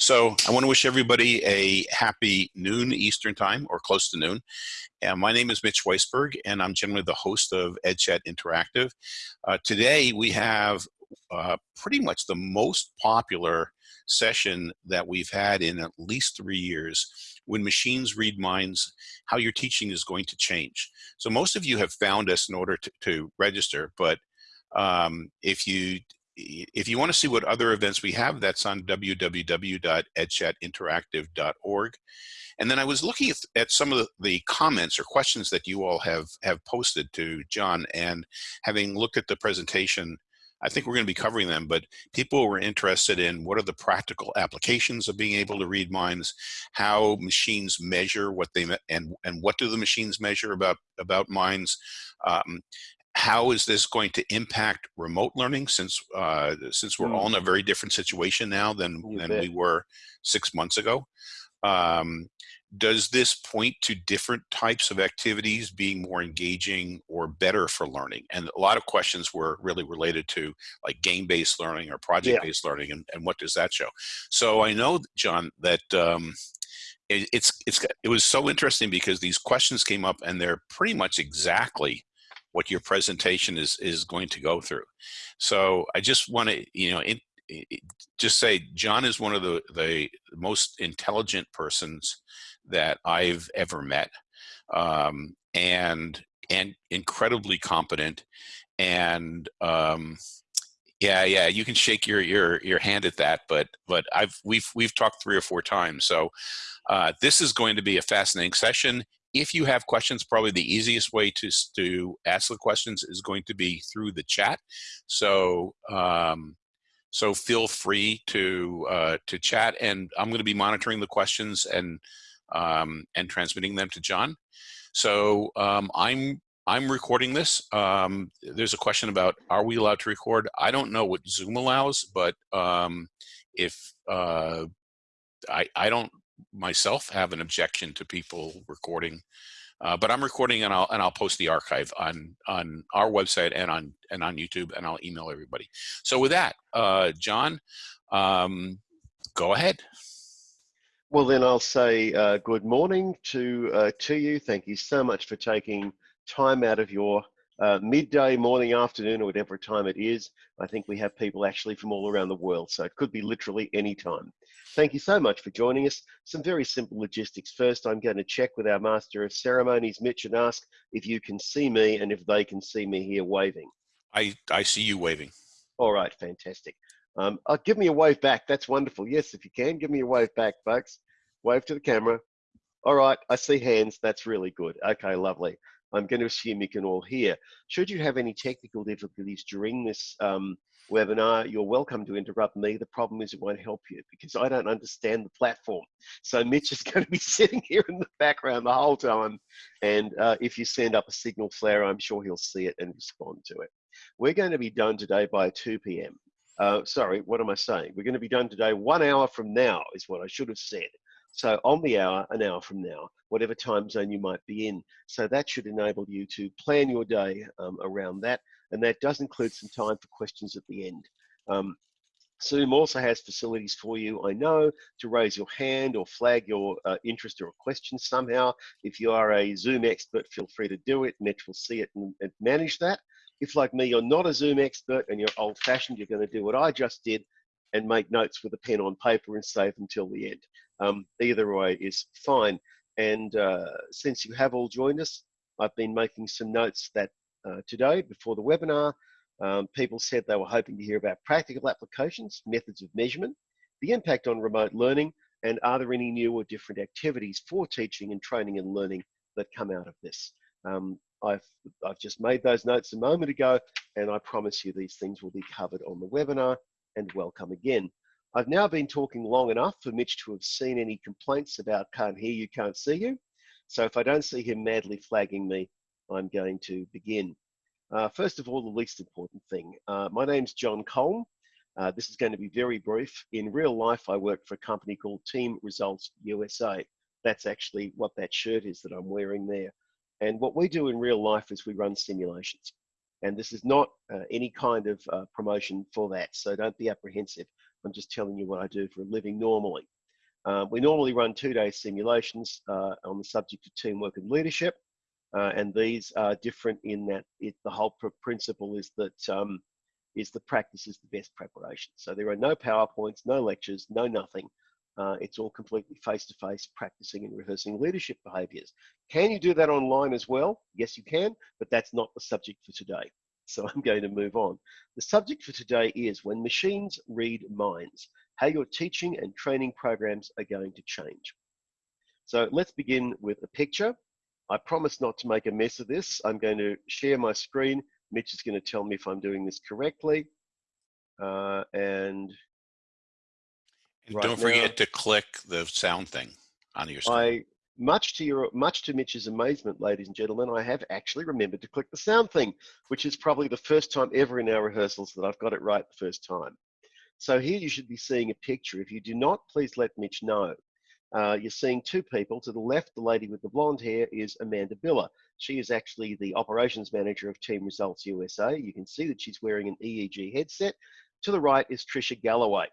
So I want to wish everybody a happy noon Eastern time or close to noon. And my name is Mitch Weisburgh and I'm generally the host of EdChat Interactive. Uh, today we have uh, pretty much the most popular session that we've had in at least three years when machines read minds, how your teaching is going to change. So most of you have found us in order to, to register, but um, if you if you want to see what other events we have, that's on www.edchatinteractive.org. And then I was looking at, at some of the, the, comments or questions that you all have, have posted to John and having looked at the presentation, I think we're going to be covering them, but people were interested in what are the practical applications of being able to read minds, how machines measure what they, and, and what do the machines measure about, about minds, um, how is this going to impact remote learning since uh, since we're mm. all in a very different situation now than, than we were six months ago? Um, does this point to different types of activities being more engaging or better for learning? And a lot of questions were really related to like game-based learning or project-based yeah. learning and, and what does that show? So I know, John, that um, it, it's, it's, it was so interesting because these questions came up and they're pretty much exactly what your presentation is is going to go through. So I just want to, you know, in, just say John is one of the, the most intelligent persons that I've ever met um, and and incredibly competent and um, yeah yeah you can shake your your your hand at that but but I've we've we've talked three or four times so uh, this is going to be a fascinating session if you have questions, probably the easiest way to, to ask the questions is going to be through the chat. So, um, so feel free to uh, to chat, and I'm going to be monitoring the questions and um, and transmitting them to John. So um, I'm I'm recording this. Um, there's a question about are we allowed to record? I don't know what Zoom allows, but um, if uh, I I don't myself have an objection to people recording, uh, but I'm recording and I'll and I'll post the archive on on our website and on and on YouTube and I'll email everybody. So with that, uh, John, um, go ahead. Well, then I'll say uh, good morning to uh, to you. Thank you so much for taking time out of your uh, midday, morning, afternoon, or whatever time it is. I think we have people actually from all around the world, so it could be literally any time. Thank you so much for joining us. Some very simple logistics. First, I'm going to check with our Master of Ceremonies, Mitch, and ask if you can see me and if they can see me here waving. I, I see you waving. All right, fantastic. Um, uh, give me a wave back. That's wonderful. Yes, if you can, give me a wave back, folks. Wave to the camera. All right, I see hands. That's really good. Okay, lovely. I'm going to assume you can all hear. Should you have any technical difficulties during this um, webinar, you're welcome to interrupt me. The problem is it won't help you because I don't understand the platform. So Mitch is going to be sitting here in the background the whole time. And uh, if you send up a signal flare, I'm sure he'll see it and respond to it. We're going to be done today by 2 p.m. Uh, sorry, what am I saying? We're going to be done today one hour from now is what I should have said. So on the hour, an hour from now, whatever time zone you might be in. So that should enable you to plan your day um, around that. And that does include some time for questions at the end. Um, Zoom also has facilities for you, I know, to raise your hand or flag your uh, interest or a question somehow. If you are a Zoom expert, feel free to do it. Mitch will see it and, and manage that. If, like me, you're not a Zoom expert and you're old fashioned, you're going to do what I just did and make notes with a pen on paper and save until the end. Um, either way is fine. And uh, since you have all joined us, I've been making some notes that uh, today before the webinar, um, people said they were hoping to hear about practical applications, methods of measurement, the impact on remote learning, and are there any new or different activities for teaching and training and learning that come out of this? Um, I've, I've just made those notes a moment ago, and I promise you these things will be covered on the webinar, and welcome again. I've now been talking long enough for Mitch to have seen any complaints about can't hear you, can't see you. So if I don't see him madly flagging me, I'm going to begin. Uh, first of all, the least important thing. Uh, my name's John Cole. Uh, this is going to be very brief. In real life, I work for a company called Team Results USA. That's actually what that shirt is that I'm wearing there. And what we do in real life is we run simulations. And this is not uh, any kind of uh, promotion for that, so don't be apprehensive. I'm just telling you what I do for a living normally. Uh, we normally run two-day simulations uh, on the subject of teamwork and leadership, uh, and these are different in that it, the whole pr principle is that um, is the practice is the best preparation. So there are no PowerPoints, no lectures, no nothing. Uh, it's all completely face-to-face -face practicing and rehearsing leadership behaviors. Can you do that online as well? Yes, you can, but that's not the subject for today. So I'm going to move on. The subject for today is when machines read minds, how your teaching and training programs are going to change. So let's begin with a picture. I promise not to make a mess of this. I'm going to share my screen. Mitch is going to tell me if I'm doing this correctly. Uh, and right don't forget now, to click the sound thing on your screen. I, much to your, much to Mitch's amazement, ladies and gentlemen, I have actually remembered to click the sound thing, which is probably the first time ever in our rehearsals that I've got it right the first time. So here you should be seeing a picture. If you do not, please let Mitch know. Uh, you're seeing two people. To the left, the lady with the blonde hair is Amanda Biller. She is actually the operations manager of Team Results USA. You can see that she's wearing an EEG headset. To the right is Trisha Galloway.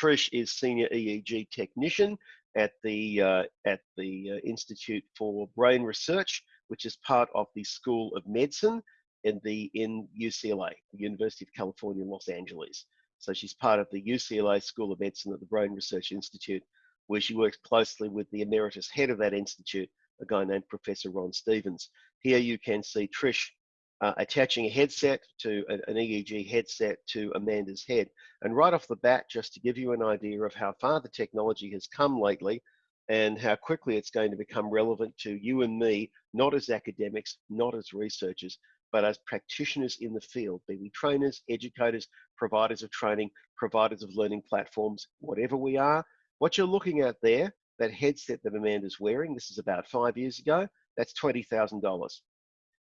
Trish is senior EEG technician at the uh, at the uh, Institute for Brain Research, which is part of the School of Medicine in the in UCLA, the University of California, Los Angeles. So she's part of the UCLA School of Medicine at the Brain Research Institute, where she works closely with the emeritus head of that institute, a guy named Professor Ron Stevens. Here you can see Trish uh, attaching a headset to an, an EEG headset to Amanda's head. And right off the bat, just to give you an idea of how far the technology has come lately and how quickly it's going to become relevant to you and me, not as academics, not as researchers, but as practitioners in the field, be we trainers, educators, providers of training, providers of learning platforms, whatever we are. What you're looking at there, that headset that Amanda's wearing, this is about five years ago, that's $20,000.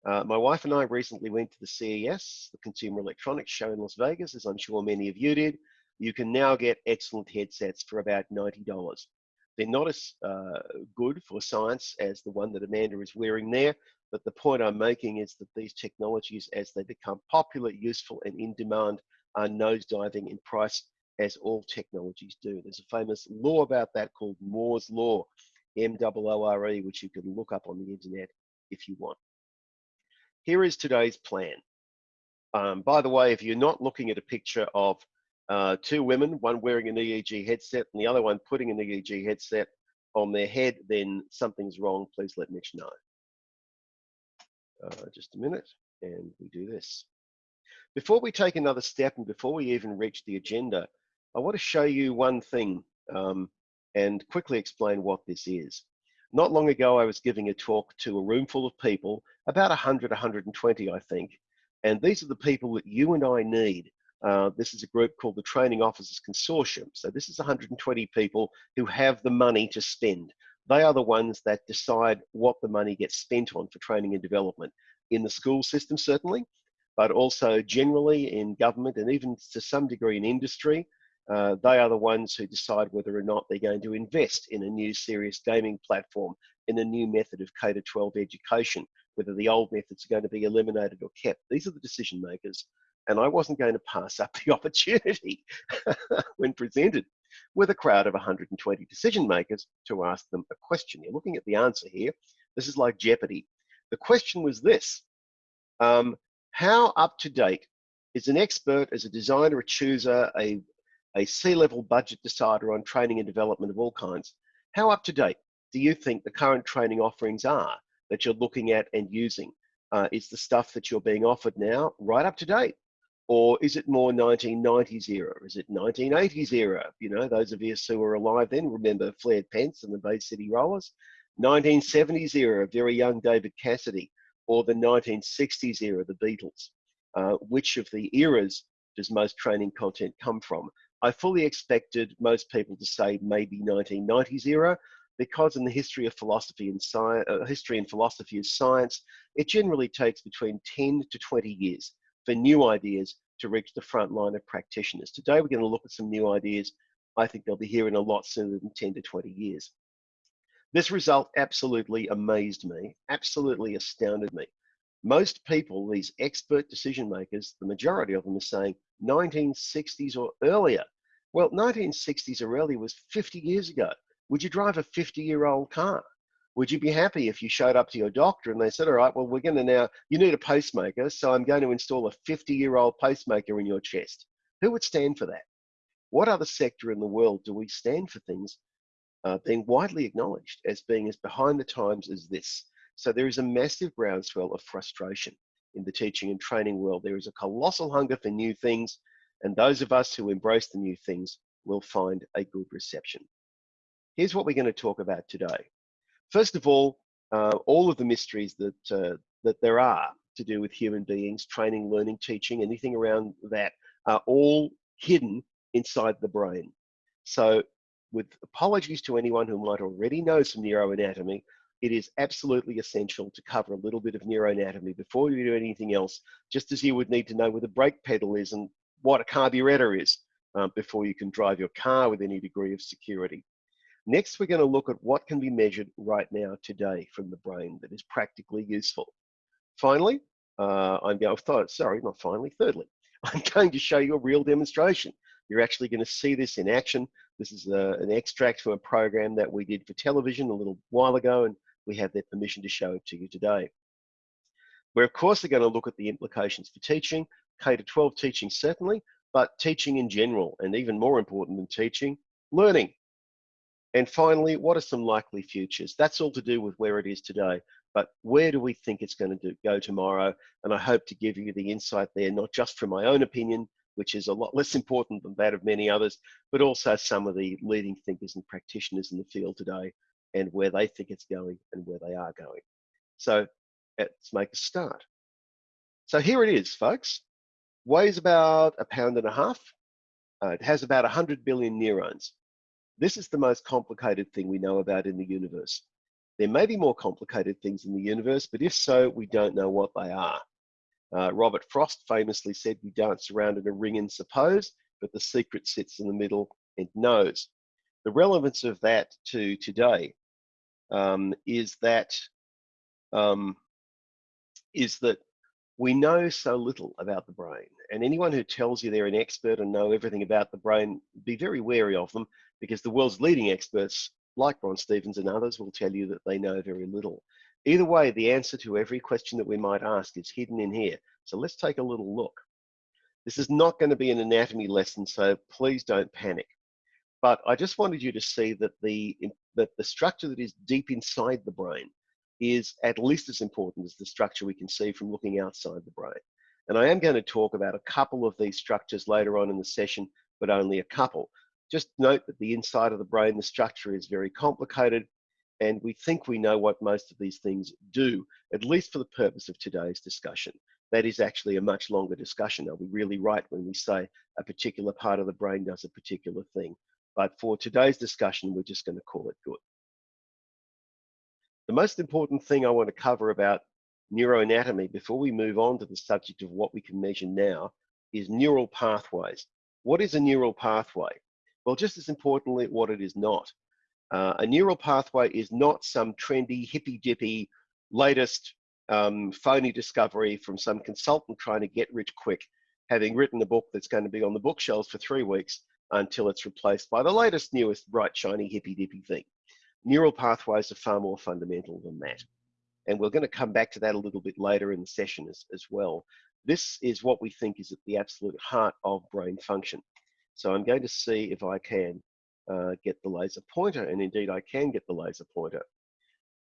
Uh, my wife and I recently went to the CES, the Consumer Electronics Show in Las Vegas, as I'm sure many of you did. You can now get excellent headsets for about $90. They're not as uh, good for science as the one that Amanda is wearing there, but the point I'm making is that these technologies, as they become popular, useful, and in demand, are nosediving in price, as all technologies do. There's a famous law about that called Moore's Law, M-O-O-R-E, which you can look up on the internet if you want. Here is today's plan. Um, by the way, if you're not looking at a picture of uh, two women, one wearing an EEG headset and the other one putting an EEG headset on their head, then something's wrong. Please let Mitch know. Uh, just a minute, and we do this. Before we take another step and before we even reach the agenda, I want to show you one thing um, and quickly explain what this is. Not long ago, I was giving a talk to a room full of people, about 100, 120, I think. And these are the people that you and I need. Uh, this is a group called the Training Officers Consortium. So this is 120 people who have the money to spend. They are the ones that decide what the money gets spent on for training and development in the school system, certainly, but also generally in government and even to some degree in industry. Uh, they are the ones who decide whether or not they're going to invest in a new serious gaming platform, in a new method of K 12 education, whether the old methods are going to be eliminated or kept. These are the decision makers. And I wasn't going to pass up the opportunity when presented with a crowd of 120 decision makers to ask them a question. You're looking at the answer here. This is like Jeopardy. The question was this um, How up to date is an expert as a designer, a chooser, a a C-level budget decider on training and development of all kinds. How up to date do you think the current training offerings are that you're looking at and using? Uh, is the stuff that you're being offered now right up to date? Or is it more 1990s era? Is it 1980s era? You know, those of us who were alive then remember Flared Pence and the Bay City Rollers. 1970s era, very young David Cassidy, or the 1960s era, the Beatles. Uh, which of the eras does most training content come from? I fully expected most people to say maybe 1990s era, because in the history of philosophy and science, uh, history and philosophy of science, it generally takes between 10 to 20 years for new ideas to reach the front line of practitioners. Today, we're going to look at some new ideas. I think they'll be here in a lot sooner than 10 to 20 years. This result absolutely amazed me, absolutely astounded me. Most people, these expert decision makers, the majority of them are saying 1960s or earlier. Well, 1960s or earlier was 50 years ago. Would you drive a 50 year old car? Would you be happy if you showed up to your doctor and they said, all right, well, we're going to now, you need a pacemaker, so I'm going to install a 50 year old pacemaker in your chest? Who would stand for that? What other sector in the world do we stand for things uh, being widely acknowledged as being as behind the times as this? So there is a massive groundswell of frustration in the teaching and training world. There is a colossal hunger for new things, and those of us who embrace the new things will find a good reception. Here's what we're going to talk about today. First of all, uh, all of the mysteries that, uh, that there are to do with human beings, training, learning, teaching, anything around that are all hidden inside the brain. So with apologies to anyone who might already know some neuroanatomy, it is absolutely essential to cover a little bit of neuroanatomy before you do anything else, just as you would need to know where the brake pedal is and what a carburetor is um, before you can drive your car with any degree of security. Next, we're going to look at what can be measured right now today from the brain that is practically useful. Finally, uh, I'm going, sorry, not finally, thirdly, I'm going to show you a real demonstration. You're actually going to see this in action. This is a, uh, an extract from a program that we did for television a little while ago, and we have their permission to show it to you today. We're of course going to look at the implications for teaching, K to 12 teaching certainly, but teaching in general, and even more important than teaching, learning. And finally, what are some likely futures? That's all to do with where it is today, but where do we think it's going to do, go tomorrow? And I hope to give you the insight there, not just from my own opinion, which is a lot less important than that of many others, but also some of the leading thinkers and practitioners in the field today and where they think it's going and where they are going. So let's make a start. So here it is, folks. Weighs about a pound and a half. Uh, it has about 100 billion neurons. This is the most complicated thing we know about in the universe. There may be more complicated things in the universe, but if so, we don't know what they are. Uh, Robert Frost famously said, We dance around in a ring and suppose, but the secret sits in the middle and knows. The relevance of that to today um, is that um, is that we know so little about the brain. And anyone who tells you they're an expert and know everything about the brain, be very wary of them because the world's leading experts, like Ron Stevens and others, will tell you that they know very little. Either way, the answer to every question that we might ask is hidden in here. So let's take a little look. This is not going to be an anatomy lesson, so please don't panic. But I just wanted you to see that the, that the structure that is deep inside the brain is at least as important as the structure we can see from looking outside the brain. And I am going to talk about a couple of these structures later on in the session, but only a couple. Just note that the inside of the brain, the structure is very complicated, and we think we know what most of these things do, at least for the purpose of today's discussion. That is actually a much longer discussion. Are we really right when we say a particular part of the brain does a particular thing? But for today's discussion, we're just going to call it good. The most important thing I want to cover about neuroanatomy before we move on to the subject of what we can measure now is neural pathways. What is a neural pathway? Well, just as importantly, what it is not. Uh, a neural pathway is not some trendy, hippy dippy, latest um, phony discovery from some consultant trying to get rich quick, having written a book that's going to be on the bookshelves for three weeks until it's replaced by the latest, newest, bright, shiny, hippy dippy thing. Neural pathways are far more fundamental than that. And we're going to come back to that a little bit later in the session as, as well. This is what we think is at the absolute heart of brain function. So I'm going to see if I can uh, get the laser pointer, and indeed I can get the laser pointer.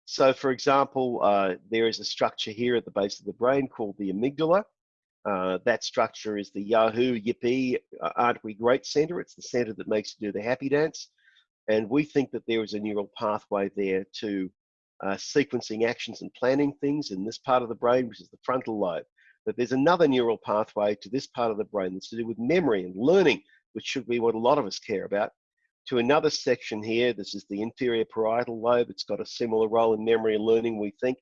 So for example, uh, there is a structure here at the base of the brain called the amygdala. Uh, that structure is the Yahoo Yippee uh, Aren't We Great Center. It's the center that makes you do the happy dance. And we think that there is a neural pathway there to uh, sequencing actions and planning things in this part of the brain, which is the frontal lobe. But there's another neural pathway to this part of the brain that's to do with memory and learning, which should be what a lot of us care about. To another section here, this is the inferior parietal lobe. It's got a similar role in memory and learning, we think.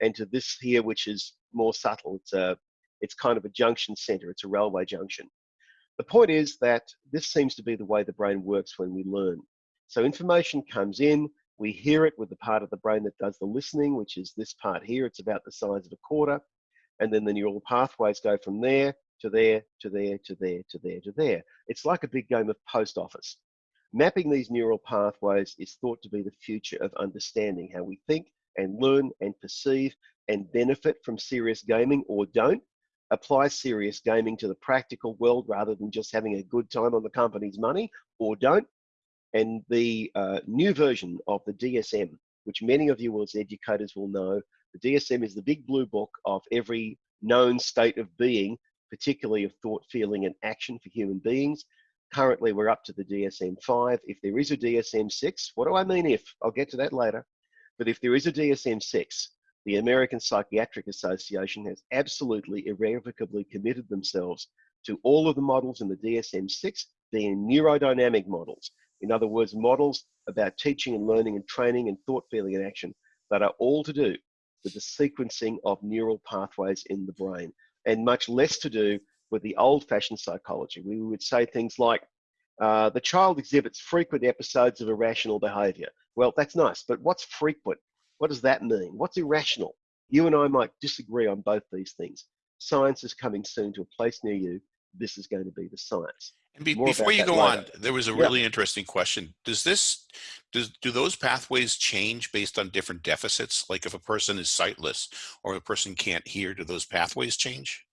And to this here, which is more subtle, it's a it's kind of a junction center, it's a railway junction. The point is that this seems to be the way the brain works when we learn. So information comes in, we hear it with the part of the brain that does the listening, which is this part here. It's about the size of a quarter. And then the neural pathways go from there. to there, to there, to there, to there, to there. It's like a big game of post office. Mapping these neural pathways is thought to be the future of understanding how we think and learn and perceive and benefit from serious gaming or don't. Apply serious gaming to the practical world rather than just having a good time on the company's money or don't. And the uh, new version of the DSM, which many of you as educators will know, the DSM is the big blue book of every known state of being, particularly of thought, feeling, and action for human beings. Currently, we're up to the DSM 5. If there is a DSM 6, what do I mean if? I'll get to that later. But if there is a DSM 6, the American Psychiatric Association has absolutely irrevocably committed themselves to all of the models in the DSM 6 being neurodynamic models. In other words, models about teaching and learning and training and thought, feeling, and action that are all to do with the sequencing of neural pathways in the brain and much less to do with the old fashioned psychology. We would say things like, uh, the child exhibits frequent episodes of irrational behavior. Well, that's nice, but what's frequent? What does that mean? What's irrational? You and I might disagree on both these things. Science is coming soon to a place near you. This is going to be the science. And be, before you go later. on, there was a really yeah. interesting question. Does this, does, do those pathways change based on different deficits? Like if a person is sightless or a person can't hear, do those pathways change?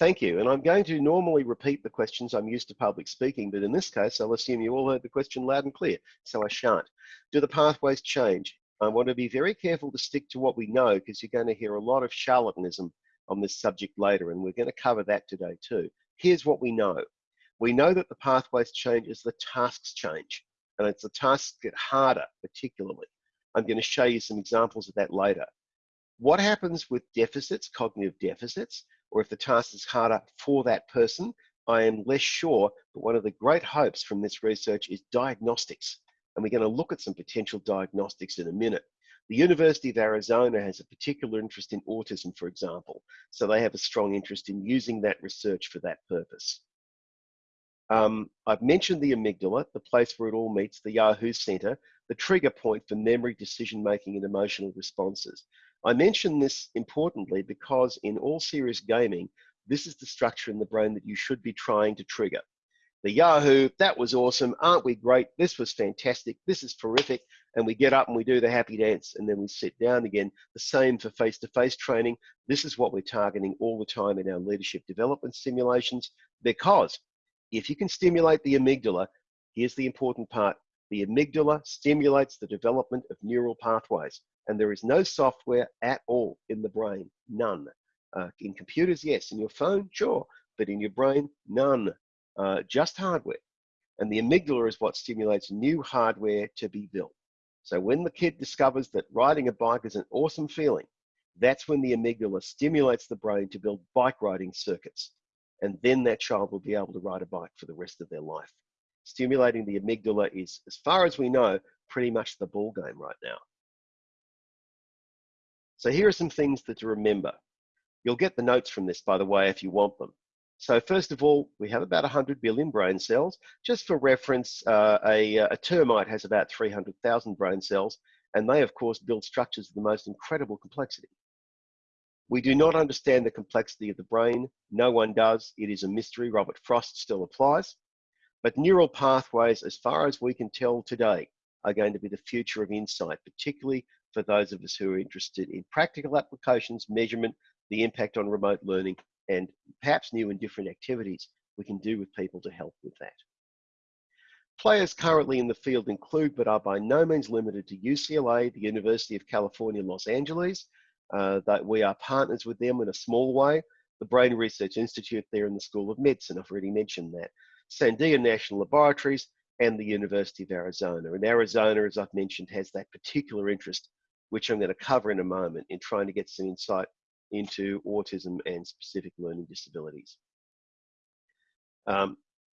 Thank you. And I'm going to normally repeat the questions. I'm used to public speaking, but in this case, I'll assume you all heard the question loud and clear, so I shan't. Do the pathways change? I want to be very careful to stick to what we know because you're going to hear a lot of charlatanism on this subject later, and we're going to cover that today too. Here's what we know. We know that the pathways change as the tasks change, and it's the tasks get harder, particularly. I'm going to show you some examples of that later. What happens with deficits, cognitive deficits? or if the task is harder for that person, I am less sure. But one of the great hopes from this research is diagnostics. And we're going to look at some potential diagnostics in a minute. The University of Arizona has a particular interest in autism, for example. So they have a strong interest in using that research for that purpose. Um, I've mentioned the amygdala, the place where it all meets, the Yahoo Center, the trigger point for memory, decision making, and emotional responses. I mention this importantly because in all serious gaming, this is the structure in the brain that you should be trying to trigger. The Yahoo, that was awesome. Aren't we great? This was fantastic. This is terrific. And we get up and we do the happy dance and then we sit down again. The same for face to face training. This is what we're targeting all the time in our leadership development simulations because if you can stimulate the amygdala, here's the important part the amygdala stimulates the development of neural pathways and there is no software at all in the brain, none. Uh, in computers, yes. In your phone, sure, but in your brain, none. Uh, just hardware. And the amygdala is what stimulates new hardware to be built. So when the kid discovers that riding a bike is an awesome feeling, that's when the amygdala stimulates the brain to build bike riding circuits. And then that child will be able to ride a bike for the rest of their life. Stimulating the amygdala is, as far as we know, pretty much the ball game right now. So here are some things that to remember. You'll get the notes from this, by the way, if you want them. So first of all, we have about 100 billion brain cells. Just for reference, uh, a, a termite has about 300,000 brain cells, and they, of course, build structures of the most incredible complexity. We do not understand the complexity of the brain. No one does. It is a mystery. Robert Frost still applies. But neural pathways, as far as we can tell today, are going to be the future of insight, particularly for those of us who are interested in practical applications, measurement, the impact on remote learning, and perhaps new and different activities we can do with people to help with that. Players currently in the field include, but are by no means limited to UCLA, the University of California, Los Angeles, uh, that we are partners with them in a small way. The Brain Research Institute there in the School of Medicine, I've already mentioned that. Sandia National Laboratories and the University of Arizona. And Arizona, as I've mentioned, has that particular interest which I'm going to cover in a moment in trying to get some insight into autism and specific learning disabilities. Um,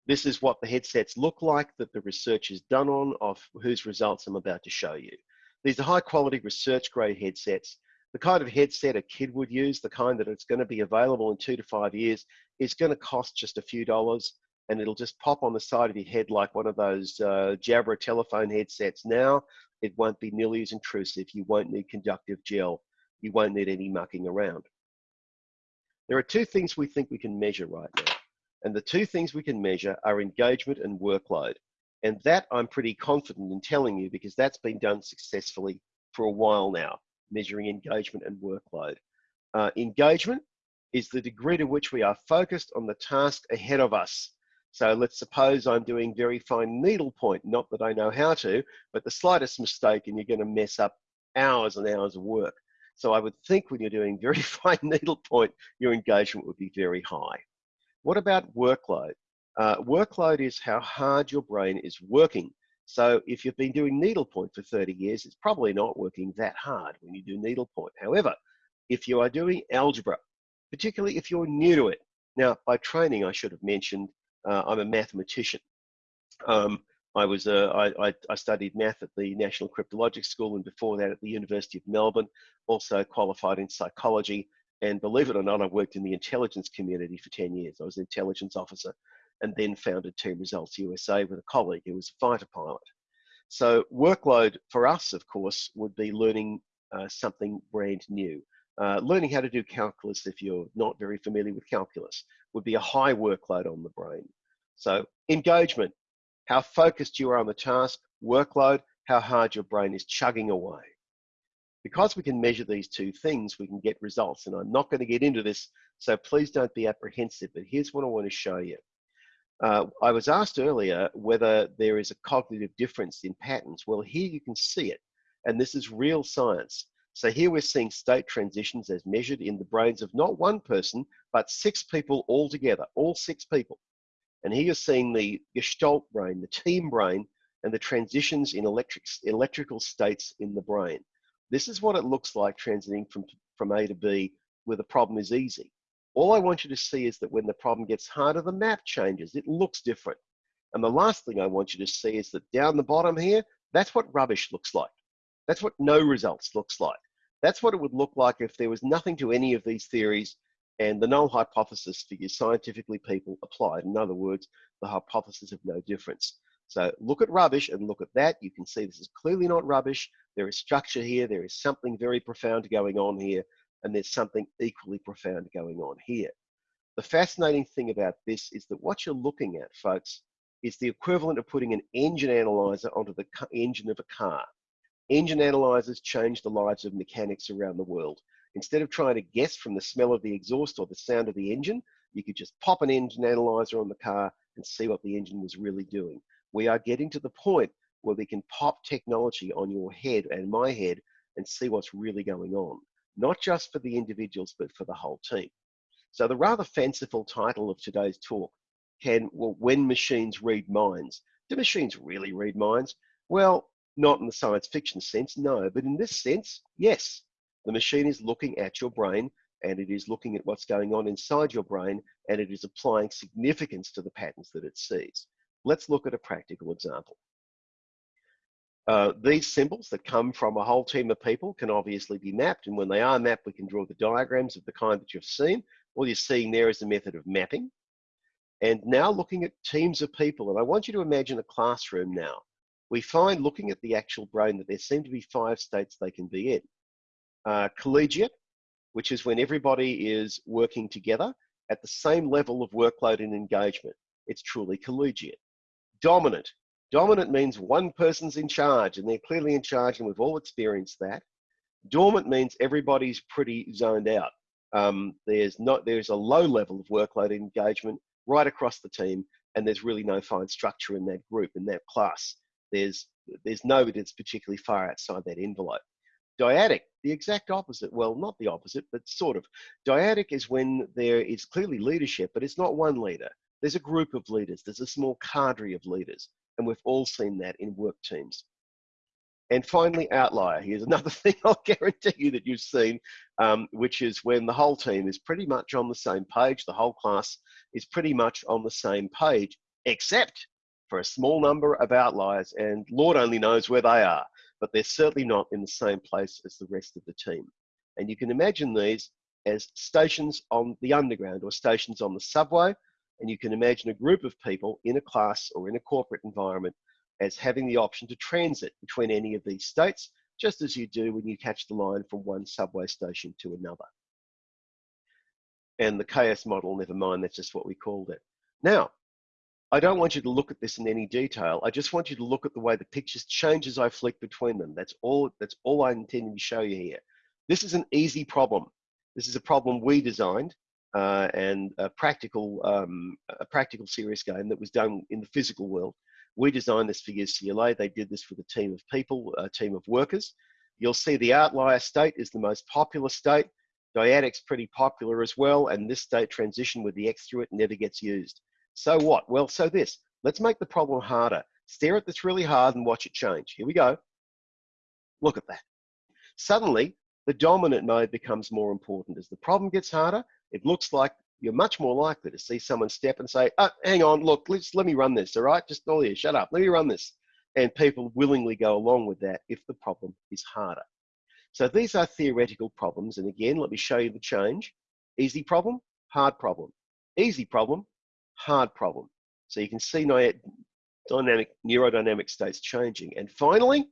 this is what the headsets look like that the research is done on of whose results I'm about to show you. These are high quality research grade headsets. The kind of headset a kid would use, the kind that it's going to be available in two to five years, is going to cost just a few dollars and it'll just pop on the side of your head like one of those uh, Jabra telephone headsets now it won't be nearly as intrusive. You won't need conductive gel. You won't need any mucking around. There are two things we think we can measure right now. And the two things we can measure are engagement and workload. And that I'm pretty confident in telling you because that's been done successfully for a while now, measuring engagement and workload. Uh, engagement is the degree to which we are focused on the task ahead of us. So let's suppose I'm doing very fine needlepoint, not that I know how to, but the slightest mistake and you're going to mess up hours and hours of work. So I would think when you're doing very fine needlepoint, your engagement would be very high. What about workload? Uh, workload is how hard your brain is working. So if you've been doing needlepoint for 30 years, it's probably not working that hard when you do needlepoint. However, if you are doing algebra, particularly if you're new to it, now by training, I should have mentioned uh, I'm a mathematician. Um, I was uh, I, I, studied math at the National Cryptologic School and before that at the University of Melbourne. Also qualified in psychology and believe it or not, I worked in the intelligence community for 10 years. I was an intelligence officer and then founded Team Results USA with a colleague who was a fighter pilot. So workload for us, of course, would be learning uh, something brand new. Uh, learning how to do calculus if you're not very familiar with calculus would be a high workload on the brain. So engagement, how focused you are on the task, workload, how hard your brain is chugging away. Because we can measure these two things, we can get results. And I'm not going to get into this, so please don't be apprehensive. But here's what I want to show you. Uh, I was asked earlier whether there is a cognitive difference in patterns. Well, here you can see it. And this is real science. So here we're seeing state transitions as measured in the brains of not one person, but six people all together, all six people. And here you're seeing the gestalt brain, the team brain, and the transitions in electric, electrical states in the brain. This is what it looks like transiting from, from A to B where the problem is easy. All I want you to see is that when the problem gets harder, the map changes. It looks different. And the last thing I want you to see is that down the bottom here, that's what rubbish looks like. That's what no results looks like. That's what it would look like if there was nothing to any of these theories and the null hypothesis figures scientifically people applied. In other words, the hypothesis of no difference. So look at rubbish and look at that. You can see this is clearly not rubbish. There is structure here. There is something very profound going on here. And there's something equally profound going on here. The fascinating thing about this is that what you're looking at, folks, is the equivalent of putting an engine analyzer onto the engine of a car. Engine analyzers change the lives of mechanics around the world. Instead of trying to guess from the smell of the exhaust or the sound of the engine, you could just pop an engine analyzer on the car and see what the engine was really doing. We are getting to the point where we can pop technology on your head and my head and see what's really going on, not just for the individuals, but for the whole team. So the rather fanciful title of today's talk can, well, when machines read minds. Do machines really read minds? Well, not in the science fiction sense, no, but in this sense, yes. The machine is looking at your brain and it is looking at what's going on inside your brain and it is applying significance to the patterns that it sees. Let's look at a practical example. Uh, these symbols that come from a whole team of people can obviously be mapped, and when they are mapped, we can draw the diagrams of the kind that you've seen. All you're seeing there is the method of mapping. And now looking at teams of people, and I want you to imagine a classroom now. We find looking at the actual brain that there seem to be five states they can be in. Uh, collegiate, which is when everybody is working together at the same level of workload and engagement. It's truly collegiate dominant. Dominant means one person's in charge and they're clearly in charge and we've all experienced that. Dormant means everybody's pretty zoned out. Um, there's not there's a low level of workload and engagement right across the team and there's really no fine structure in that group in that class there's there's nobody that's particularly far outside that envelope dyadic the exact opposite. Well not the opposite but sort of. Dyadic is when there is clearly leadership but it's not one leader. There's a group of leaders, there's a small cadre of leaders, and we've all seen that in work teams. And finally, outlier. Here's another thing I'll guarantee you that you've seen, um, which is when the whole team is pretty much on the same page, the whole class is pretty much on the same page, except for a small number of outliers, and Lord only knows where they are, but they're certainly not in the same place as the rest of the team. And you can imagine these as stations on the underground or stations on the subway and you can imagine a group of people in a class or in a corporate environment as having the option to transit between any of these states, just as you do when you catch the line from one subway station to another. and the chaos model, never mind, that's just what we called it. Now, I don't want you to look at this in any detail. I just want you to look at the way the pictures change as I flick between them. That's all, that's all I intend to show you here. This is an easy problem. This is a problem we designed uh, and a practical, um, a practical serious game that was done in the physical world. We designed this for UCLA. They did this with a team of people, a team of workers. You'll see the outlier state is the most popular state. Dyadic's pretty popular as well, and this state transition with the X through it never gets used. So what? Well, so this. Let's make the problem harder. Stare at this really hard and watch it change. Here we go. Look at that. Suddenly, the dominant mode becomes more important. As the problem gets harder, it looks like you're much more likely to see someone step and say, oh, hang on, look, let's, let me run this, all right? Just oh, all here, shut up, let me run this. And people willingly go along with that if the problem is harder. So these are theoretical problems. And again, let me show you the change. Easy problem, hard problem. Easy problem, hard problem. So you can see dynamic neurodynamic states changing. And finally,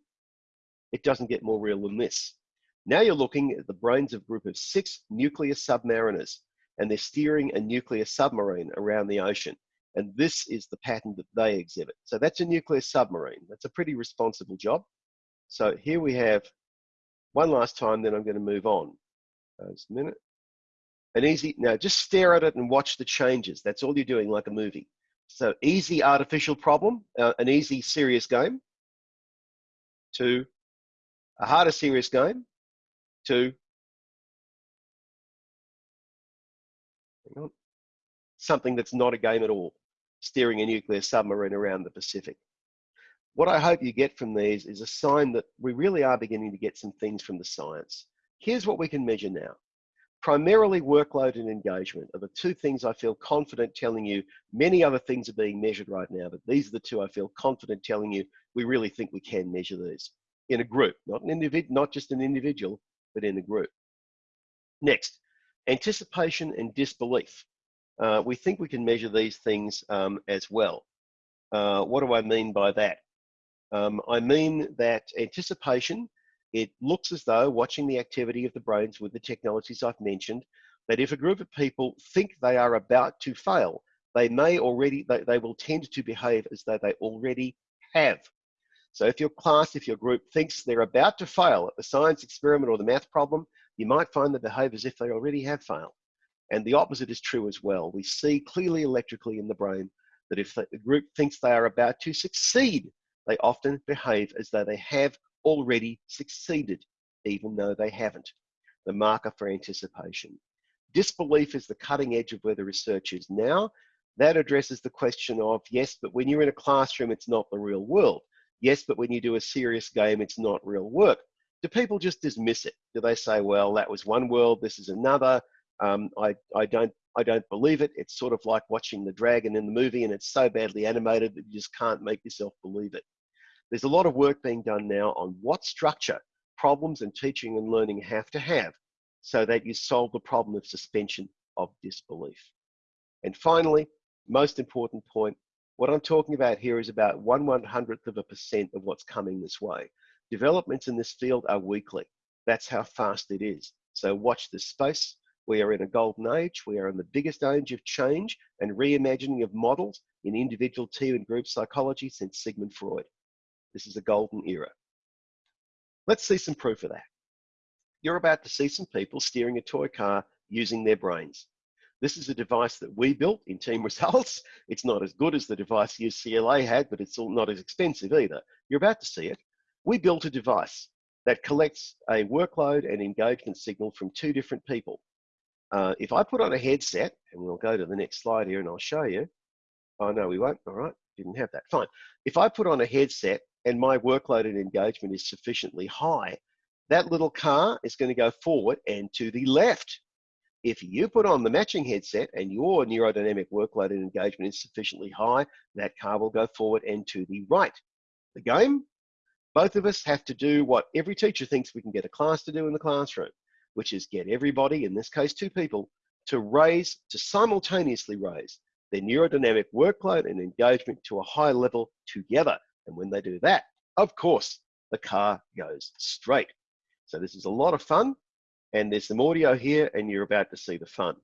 it doesn't get more real than this. Now you're looking at the brains of a group of six nuclear submariners, and they're steering a nuclear submarine around the ocean. And this is the pattern that they exhibit. So that's a nuclear submarine. That's a pretty responsible job. So here we have one last time, then I'm going to move on. Just a minute. An easy, now just stare at it and watch the changes. That's all you're doing like a movie. So easy artificial problem, uh, an easy serious game, to a harder serious game, to something that's not a game at all, steering a nuclear submarine around the Pacific. What I hope you get from these is a sign that we really are beginning to get some things from the science. Here's what we can measure now. Primarily workload and engagement are the two things I feel confident telling you. Many other things are being measured right now, but these are the two I feel confident telling you we really think we can measure these in a group, not an individual, not just an individual, but in a group. Next, anticipation and disbelief. Uh, we think we can measure these things um, as well. Uh, what do I mean by that? Um, I mean that anticipation, it looks as though watching the activity of the brains with the technologies I've mentioned, that if a group of people think they are about to fail, they may already, they, they will tend to behave as though they already have. So if your class, if your group thinks they're about to fail at the science experiment or the math problem, you might find they behave as if they already have failed. And the opposite is true as well. We see clearly electrically in the brain that if the group thinks they are about to succeed, they often behave as though they have already succeeded, even though they haven't. The marker for anticipation. Disbelief is the cutting edge of where the research is now. That addresses the question of, yes, but when you're in a classroom, it's not the real world. Yes, but when you do a serious game, it's not real work. Do people just dismiss it? Do they say, well, that was one world, this is another? Um, I, I, don't, I don't believe it. It's sort of like watching the dragon in the movie and it's so badly animated that you just can't make yourself believe it. There's a lot of work being done now on what structure problems and teaching and learning have to have so that you solve the problem of suspension of disbelief. And finally, most important point, what I'm talking about here is about one one hundredth of a percent of what's coming this way. Developments in this field are weekly. That's how fast it is. So watch this space. We are in a golden age. We are in the biggest age of change and reimagining of models in individual team and group psychology since Sigmund Freud. This is a golden era. Let's see some proof of that. You're about to see some people steering a toy car using their brains. This is a device that we built in Team Results. It's not as good as the device UCLA had, but it's not as expensive either. You're about to see it. We built a device that collects a workload and engagement signal from two different people. Uh, if I put on a headset, and we'll go to the next slide here and I'll show you. Oh, no, we won't. All right, didn't have that. Fine. If I put on a headset and my workload and engagement is sufficiently high, that little car is going to go forward and to the left. If you put on the matching headset and your neurodynamic workload and engagement is sufficiently high, that car will go forward and to the right. The game, both of us have to do what every teacher thinks we can get a class to do in the classroom, which is get everybody, in this case two people, to raise, to simultaneously raise their neurodynamic workload and engagement to a high level together. And when they do that, of course, the car goes straight. So this is a lot of fun. And there's some audio here, and you're about to see the fun.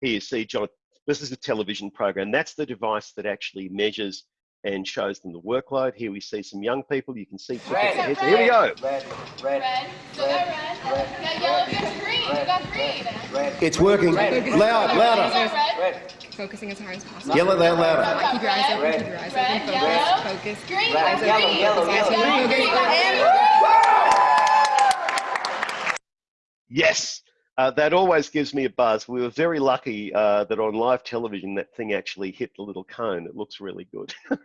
Here you see John, this is a television program. That's the device that actually measures and shows them the workload. Here we see some young people. You can see Red, heads. red, Here we go. Red, red, Red. Still got red. red, got yellow. You got green. You got green. red, It's working. Red. Loud, louder. got red. red, Focusing as hard as possible. Yell it out louder. Keep your eyes open. Red. Keep your eyes Red, open. yellow. Focus. Focus. Green. Red, green. yellow, yellow, Yellow, yellow. green. Yellow. Yes, uh, that always gives me a buzz. We were very lucky uh, that on live television that thing actually hit the little cone. It looks really good.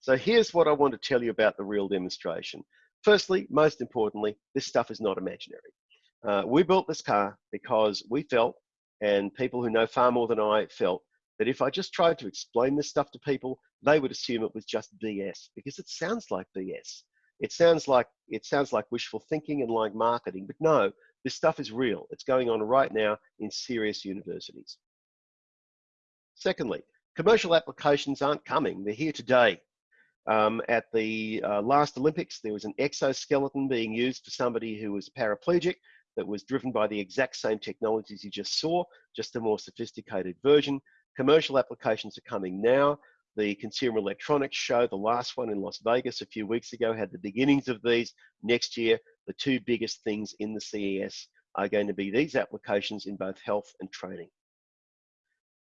so here's what I want to tell you about the real demonstration. Firstly, most importantly, this stuff is not imaginary. Uh, we built this car because we felt, and people who know far more than I felt, that if I just tried to explain this stuff to people, they would assume it was just BS because it sounds like BS. It sounds like it sounds like wishful thinking and like marketing, but no, this stuff is real. It's going on right now in serious universities. Secondly, commercial applications aren't coming. They're here today. Um, at the uh, last Olympics, there was an exoskeleton being used for somebody who was paraplegic that was driven by the exact same technologies you just saw, just a more sophisticated version. Commercial applications are coming now. The Consumer Electronics Show, the last one in Las Vegas a few weeks ago, had the beginnings of these. Next year, the two biggest things in the CES are going to be these applications in both health and training.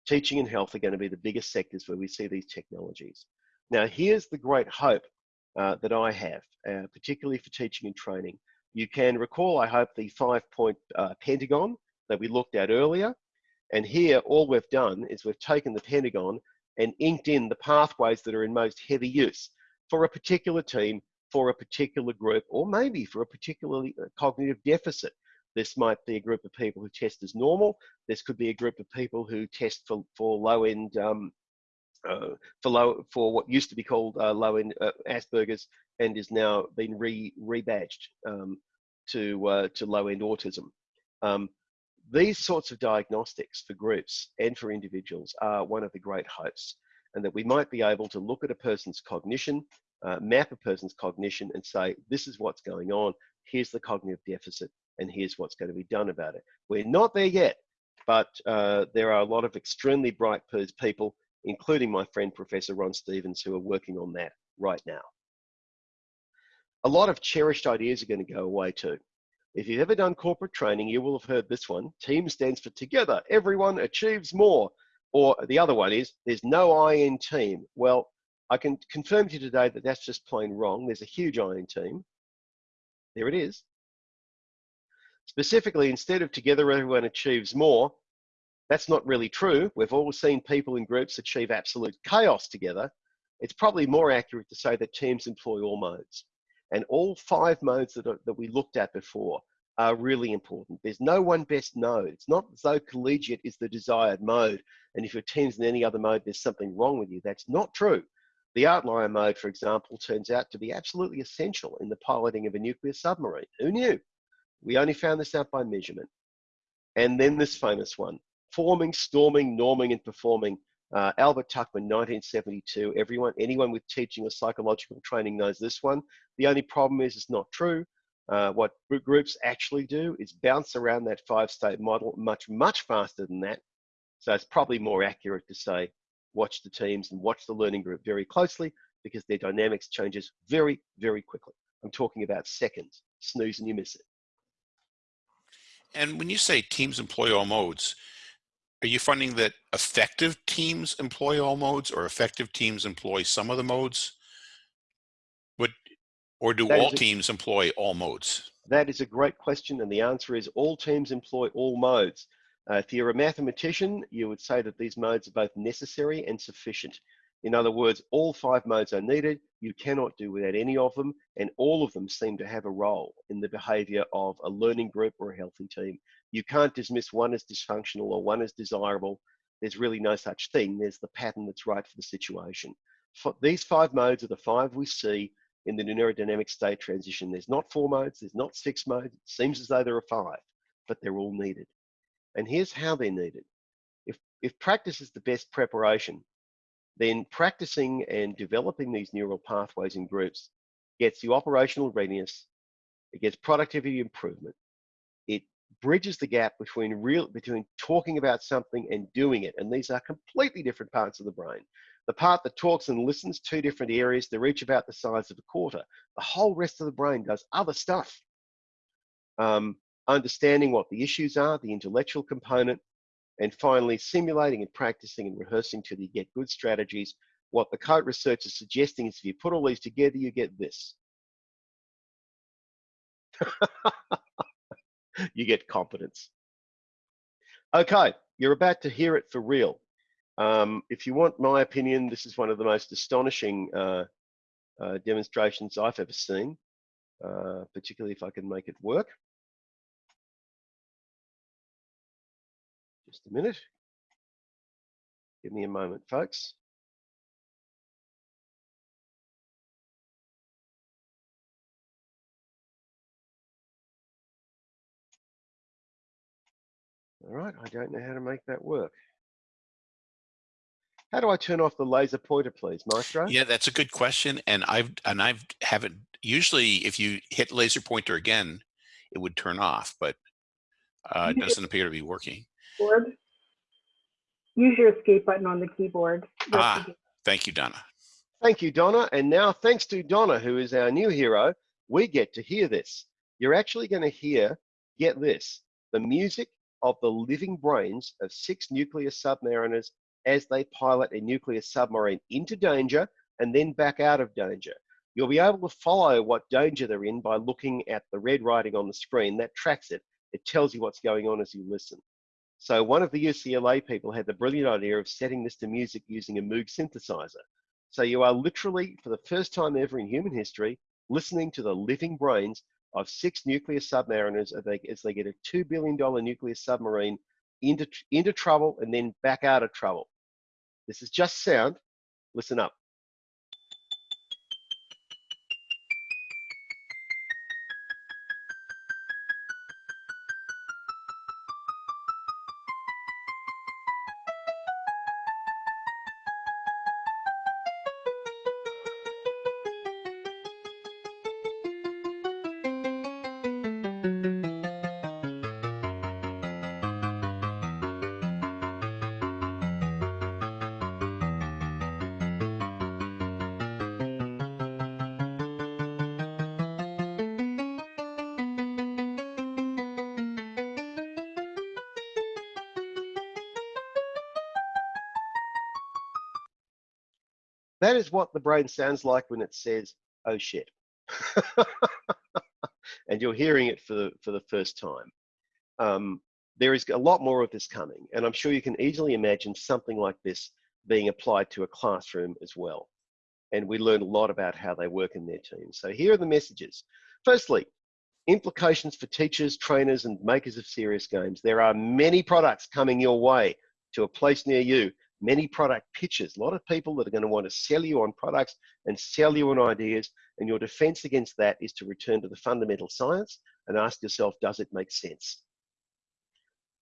Teaching and health are going to be the biggest sectors where we see these technologies. Now, here's the great hope uh, that I have, uh, particularly for teaching and training. You can recall, I hope, the five point uh, pentagon that we looked at earlier. And here, all we've done is we've taken the pentagon and inked in the pathways that are in most heavy use for a particular team, for a particular group, or maybe for a particular cognitive deficit. This might be a group of people who test as normal. This could be a group of people who test for, for low end, um, uh, for low for what used to be called uh, low end uh, Asperger's and is now been re rebadged um, to uh, to low end autism. Um, these sorts of diagnostics for groups and for individuals are one of the great hopes, and that we might be able to look at a person's cognition, uh, map a person's cognition, and say, this is what's going on, here's the cognitive deficit, and here's what's going to be done about it. We're not there yet, but uh, there are a lot of extremely bright people, including my friend Professor Ron Stevens, who are working on that right now. A lot of cherished ideas are going to go away too. If you've ever done corporate training, you will have heard this one. Team stands for together, everyone achieves more. Or the other one is, there's no I in team. Well, I can confirm to you today that that's just plain wrong. There's a huge I in team. There it is. Specifically, instead of together everyone achieves more, that's not really true. We've all seen people in groups achieve absolute chaos together. It's probably more accurate to say that teams employ all modes. And all five modes that, are, that we looked at before are really important. There's no one best mode. It's not as though collegiate is the desired mode. And if your team's in any other mode, there's something wrong with you. That's not true. The outlier mode, for example, turns out to be absolutely essential in the piloting of a nuclear submarine. Who knew? We only found this out by measurement. And then this famous one, forming, storming, norming, and performing. Uh, Albert Tuckman, 1972. Everyone, anyone with teaching or psychological training knows this one. The only problem is it's not true. Uh, what groups actually do is bounce around that five-state model much, much faster than that. So it's probably more accurate to say, watch the teams and watch the learning group very closely because their dynamics changes very, very quickly. I'm talking about seconds. Snooze and you miss it. And when you say teams employ all modes, are you finding that effective teams employ all modes or effective teams employ some of the modes? What, or do That all a- teams employ all modes? That is a great question, and the answer is all teams employ all modes. Uh, if you're a mathematician, you would say that these modes are both necessary and sufficient. In other words, all five modes are needed. You cannot do without any of them, and all of them seem to have a role in the behavior of a learning group or a healthy team. You can't dismiss one as dysfunctional or one as desirable. There's really no such thing. There's the pattern that's right for the situation. For these five modes are the five we see in the neurodynamic state transition. There's not four modes, there's not six modes. It seems as though there are five, but they're all needed. And here's how they're needed. If, if practice is the best preparation, then practicing and developing these neural pathways in groups gets you operational readiness, it gets productivity improvement, it bridges the gap between real between talking about something and doing it. And these are completely different parts of the brain. The part that talks and listens, two different areas, they're each about the size of a quarter. The whole rest of the brain does other stuff. Um, understanding what the issues are, the intellectual component, and finally simulating and practicing and rehearsing till you get good strategies. What the coat research is suggesting is if you put all these together, you get this. you get competence. Okay, you're about to hear it for real. Um, if you want my opinion, this is one of the most astonishing uh, uh, demonstrations I've ever seen, uh, particularly if I can make it work. Just a minute. Give me a moment, folks. All right, I don't know how to make that work. How do I turn off the laser pointer, please, Maestro? Yeah, that's a good question. And I've and I've haven't usually if you hit laser pointer again, it would turn off, but uh, it doesn't appear to be working. Board. Use your escape button on the keyboard. Ah. Thank you, Donna. Thank you, Donna. And now, thanks to Donna, who is our new hero, we get to hear this. You're actually going to hear, get this, the music of the living brains of six nuclear submariners as they pilot a nuclear submarine into danger and then back out of danger. You'll be able to follow what danger they're in by looking at the red writing on the screen. That tracks it. It tells you what's going on as you listen. So one of the UCLA people had the brilliant idea of setting this to music using a Moog synthesizer. So you are literally, for the first time ever in human history, listening to the living brains of six nuclear submariners as they, as they get a $2 billion nuclear submarine into, into trouble and then back out of trouble. This is just sound. Listen up. What the brain sounds like when it says, oh shit. and you're hearing it for the, for the first time. Um, there is a lot more of this coming, and I'm sure you can easily imagine something like this being applied to a classroom as well. And we learn a lot about how they work in their teams. So here are the messages. Firstly, implications for teachers, trainers, and makers of serious games. There are many products coming your way to a place near you many product pitches, a lot of people that are going to want to sell you on products and sell you on ideas. And your defense against that is to return to the fundamental science and ask yourself, does it make sense?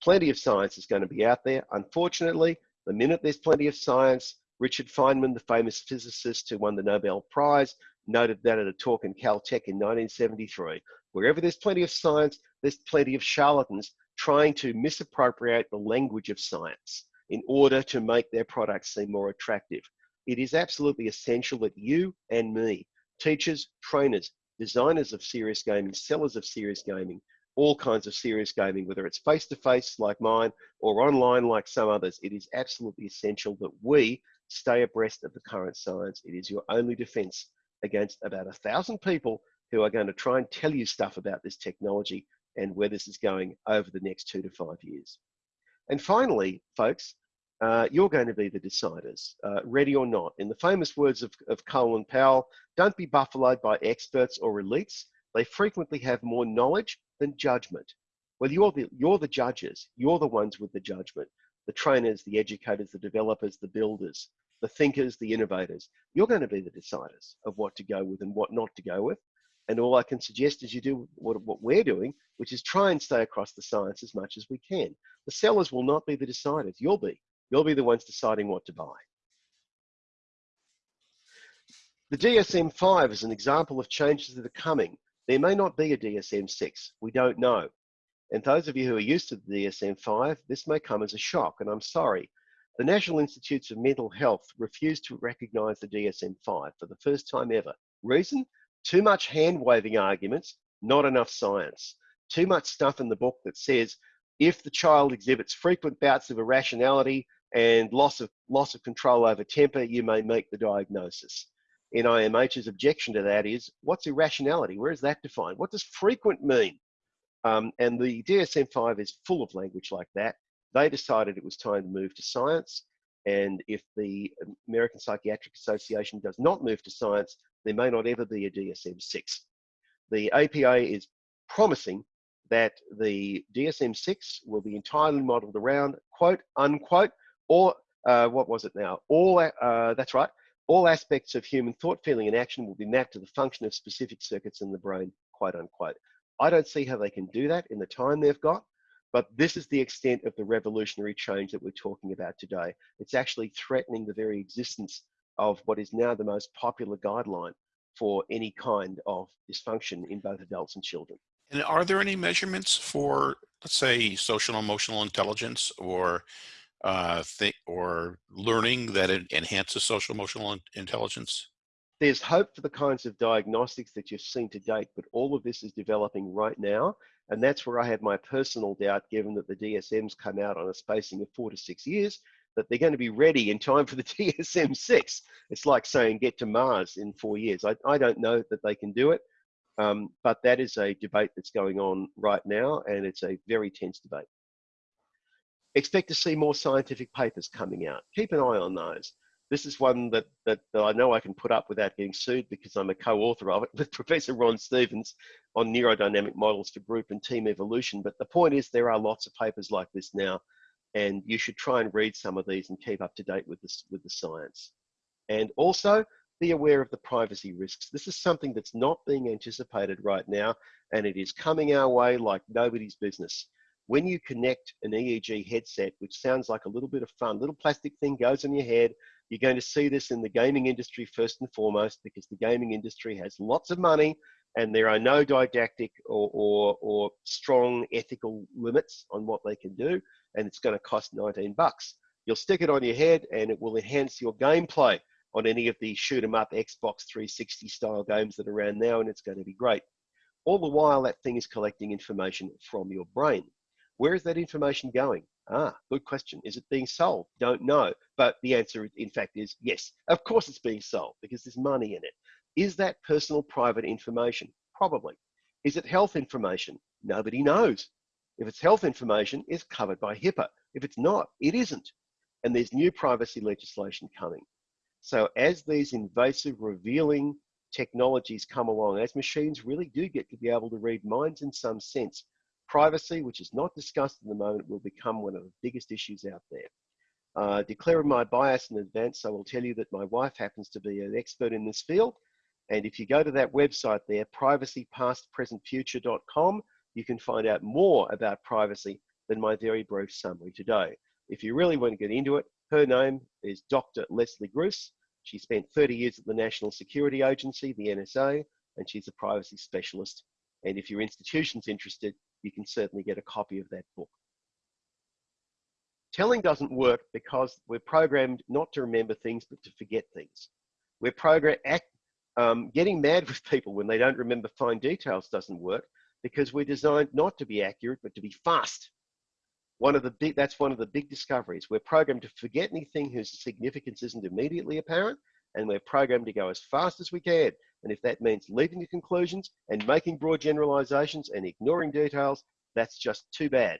Plenty of science is going to be out there. Unfortunately, the minute there's plenty of science, Richard Feynman, the famous physicist who won the Nobel Prize, noted that at a talk in Caltech in 1973. Wherever there's plenty of science, there's plenty of charlatans trying to misappropriate the language of science in order to make their products seem more attractive. It is absolutely essential that you and me, teachers, trainers, designers of serious gaming, sellers of serious gaming, all kinds of serious gaming, whether it's face-to-face like mine or online like some others, it is absolutely essential that we stay abreast of the current science. It is your only defense against about a thousand people who are going to try and tell you stuff about this technology and where this is going over the next two to five years. And finally, folks, uh, you're going to be the deciders, uh, ready or not. In the famous words of, of Colin Powell, don't be buffaloed by experts or elites. They frequently have more knowledge than judgment. Well, you're the, you're the judges. You're the ones with the judgment. The trainers, the educators, the developers, the builders, the thinkers, the innovators. You're going to be the deciders of what to go with and what not to go with. And all I can suggest is you do what, what we're doing, which is try and stay across the science as much as we can. The sellers will not be the deciders. You'll be. You'll be the ones deciding what to buy. The DSM-5 is an example of changes that are coming. There may not be a DSM-6. We don't know. And those of you who are used to the DSM-5, this may come as a shock, and I'm sorry. The National Institutes of Mental Health refused to recognise the DSM-5 for the first time ever. Reason? Too much hand-waving arguments, not enough science. Too much stuff in the book that says if the child exhibits frequent bouts of irrationality and loss of loss of control over temper, you may make the diagnosis. NIMH's objection to that is, what's irrationality? Where is that defined? What does frequent mean? Um, and the DSM-5 is full of language like that. They decided it was time to move to science. And if the American Psychiatric Association does not move to science, there may not ever be a DSM-6. The APA is promising that the DSM-6 will be entirely modeled around, quote, unquote, or uh, what was it now? All, uh, that's right, all aspects of human thought, feeling, and action will be mapped to the function of specific circuits in the brain, quote unquote. I don't see how they can do that in the time they've got, but this is the extent of the revolutionary change that we're talking about today. It's actually threatening the very existence of what is now the most popular guideline for any kind of dysfunction in both adults and children. And are there any measurements for, let's say, social emotional intelligence or uh, or learning that it enhances social emotional intelligence? There's hope for the kinds of diagnostics that you've seen to date, but all of this is developing right now. And that's where I have my personal doubt, given that the DSMs come out on a spacing of four to six years, that they're going to be ready in time for the DSM 6. It's like saying get to Mars in four years. I, I don't know that they can do it, um, but that is a debate that's going on right now, and it's a very tense debate. Expect to see more scientific papers coming out. Keep an eye on those. This is one that, that, that I know I can put up without getting sued because I'm a co-author of it with Professor Ron Stevens on neurodynamic models for group and team evolution. But the point is there are lots of papers like this now and you should try and read some of these and keep up to date with this with the science. And also be aware of the privacy risks. This is something that's not being anticipated right now and it is coming our way like nobody's business. When you connect an EEG headset, which sounds like a little bit of fun, little plastic thing goes on your head, you're going to see this in the gaming industry first and foremost because the gaming industry has lots of money and there are no didactic or, or, or strong ethical limits on what they can do and it's going to cost 19 bucks. You'll stick it on your head and it will enhance your gameplay on any of the shoot 'em up Xbox 360 style games that are around now and it's going to be great. All the while that thing is collecting information from your brain. Where is that information going? Ah, good question. Is it being sold? Don't know. But the answer, in fact, is yes. Of course it's being sold because there's money in it. Is that personal private information? Probably. Is it health information? Nobody knows. If it's health information, it's covered by HIPAA. If it's not, it isn't. And there's new privacy legislation coming. So as these invasive revealing technologies come along, as machines really do get to be able to read minds in some sense, Privacy, which is not discussed at the moment, will become one of the biggest issues out there. Uh, declaring my bias in advance, I will tell you that my wife happens to be an expert in this field. And if you go to that website there, privacypastpresentfuture.com, you can find out more about privacy than my very brief summary today. If you really want to get into it, her name is Dr. Leslie Gruss. She spent 30 years at the National Security Agency, the NSA, and she's a privacy specialist. And if your institution's interested, you can certainly get a copy of that book. Telling doesn't work because we're programmed not to remember things, but to forget things. We're programmed, um, getting mad with people when they don't remember fine details doesn't work because we're designed not to be accurate, but to be fast. One of the big, that's one of the big discoveries. We're programmed to forget anything whose significance isn't immediately apparent, and we're programmed to go as fast as we can. And if that means leaping to conclusions and making broad generalizations and ignoring details, that's just too bad.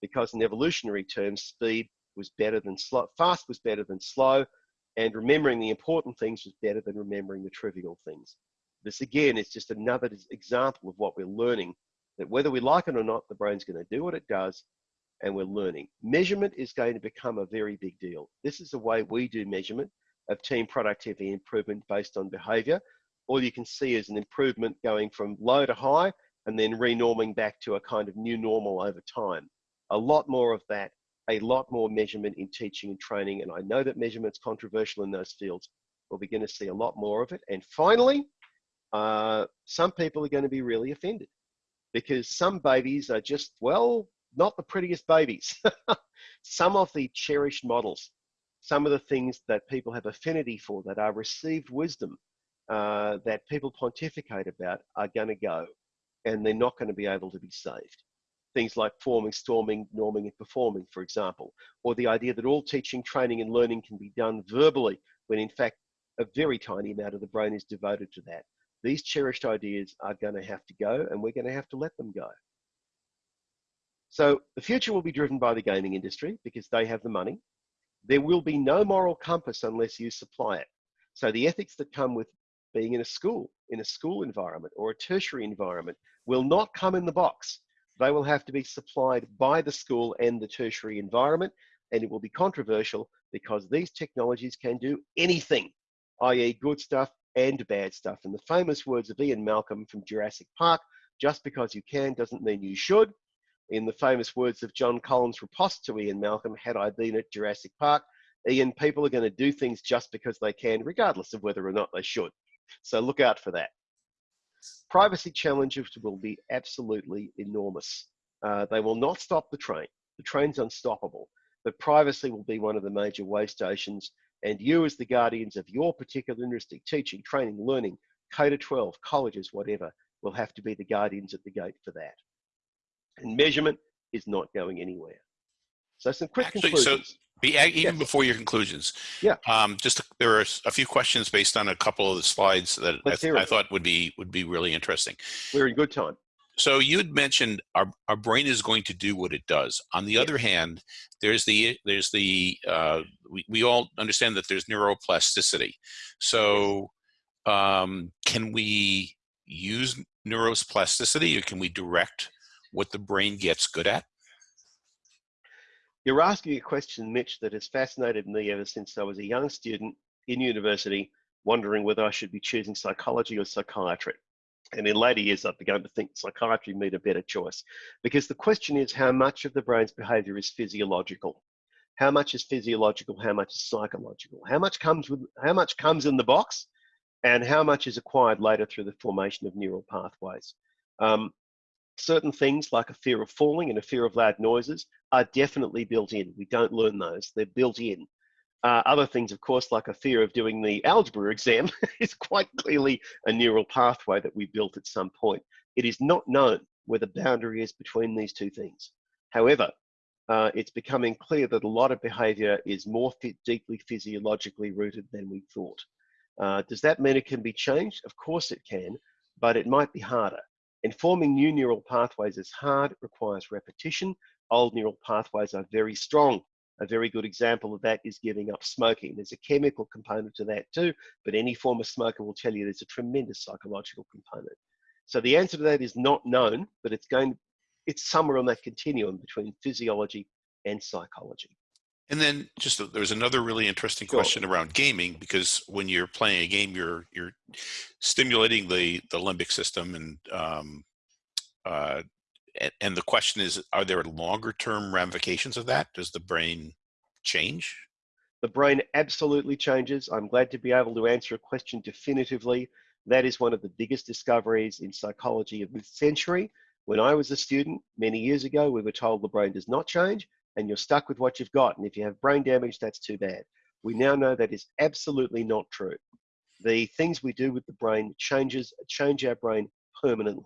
Because in evolutionary terms, speed was better than slow, fast was better than slow, and remembering the important things was better than remembering the trivial things. This again is just another example of what we're learning, that whether we like it or not, the brain's gonna do what it does, and we're learning. Measurement is going to become a very big deal. This is the way we do measurement of team productivity improvement based on behavior all you can see is an improvement going from low to high and then renorming back to a kind of new normal over time. A lot more of that, a lot more measurement in teaching and training. And I know that measurement's controversial in those fields. We'll begin to see a lot more of it. And finally, uh, some people are going to be really offended. because some babies are just, well, not the prettiest babies. some of the cherished models, some of the things that people have affinity for, that are received wisdom, uh, that people pontificate about, are going to go and they're not going to be able to be saved. Things like forming, storming, norming, and performing, for example, or the idea that all teaching, training, and learning can be done verbally, when in fact, a very tiny amount of the brain is devoted to that. These cherished ideas are going to have to go, and we're going to have to let them go. So the future will be driven by the gaming industry because they have the money. There will be no moral compass unless you supply it. So the ethics that come with being in a school, in a school environment or a tertiary environment will not come in the box. They will have to be supplied by the school and the tertiary environment, and it will be controversial because these technologies can do anything, i.e. good stuff and bad stuff. And the famous words of Ian Malcolm from Jurassic Park, just because you can doesn't mean you should. In the famous words of John Collins' riposte to Ian Malcolm, had I been at Jurassic Park, Ian, people are going to do things just because they can, regardless of whether or not they should. So look out for that. Privacy challenges will be absolutely enormous. Uh, they will not stop the train. The train's unstoppable, but privacy will be one of the major way stations. And you, as the guardians of your particular industry, teaching, training, learning, K to 12, colleges, whatever, will have to be the guardians at the gate for that. And measurement is not going anywhere. So some quick Actually, so conclusions. be, even Yes. before your conclusions. Yeah. Um, just there are a few questions based on a couple of the slides that I, th- I thought would be would be really interesting. We're in good time. So you had mentioned our, our brain is going to do what it does. On the other hand, there's the there's the uh, we, we all understand that there's neuroplasticity. So um, can we use neuroplasticity or can we direct what the brain gets good at? You're asking a question, Mitch, that has fascinated me ever since I was a young student in university, wondering whether I should be choosing psychology or psychiatry. And in later years, I've begun to think psychiatry made a better choice because the question is how much of the brain's behavior is physiological? How much is physiological? How much is psychological? How much comes with, how much comes in the box and how much is acquired later through the formation of neural pathways? Um, certain things like a fear of falling and a fear of loud noises are definitely built in. We don't learn those, they're built in. Uh, other things, of course, like a fear of doing the algebra exam, is quite clearly a neural pathway that we built at some point. It is not known where the boundary is between these two things. However, uh, it's becoming clear that a lot of behavior is more deeply physiologically rooted than we thought. Uh, does that mean it can be changed? Of course it can, but it might be harder. And forming new neural pathways is hard, requires repetition. Old neural pathways are very strong. A very good example of that is giving up smoking. There's a chemical component to that too, but any former smoker will tell you there's a tremendous psychological component. So the answer to that is not known, but it's going, it's somewhere on that continuum between physiology and psychology. And then just a- there's another really interesting Sure. question around gaming because when you're playing a game, you're you're stimulating the the limbic system, and um, uh, and, the question is, are there longer term ramifications of that? Does the brain change? The brain absolutely changes. I'm glad to be able to answer a question definitively. That is one of the biggest discoveries in psychology of this century. When I was a student many years ago, we were told the brain does not change and you're stuck with what you've got. And if you have brain damage, that's too bad. We now know that is absolutely not true. The things we do with the brain changes change our brain permanently.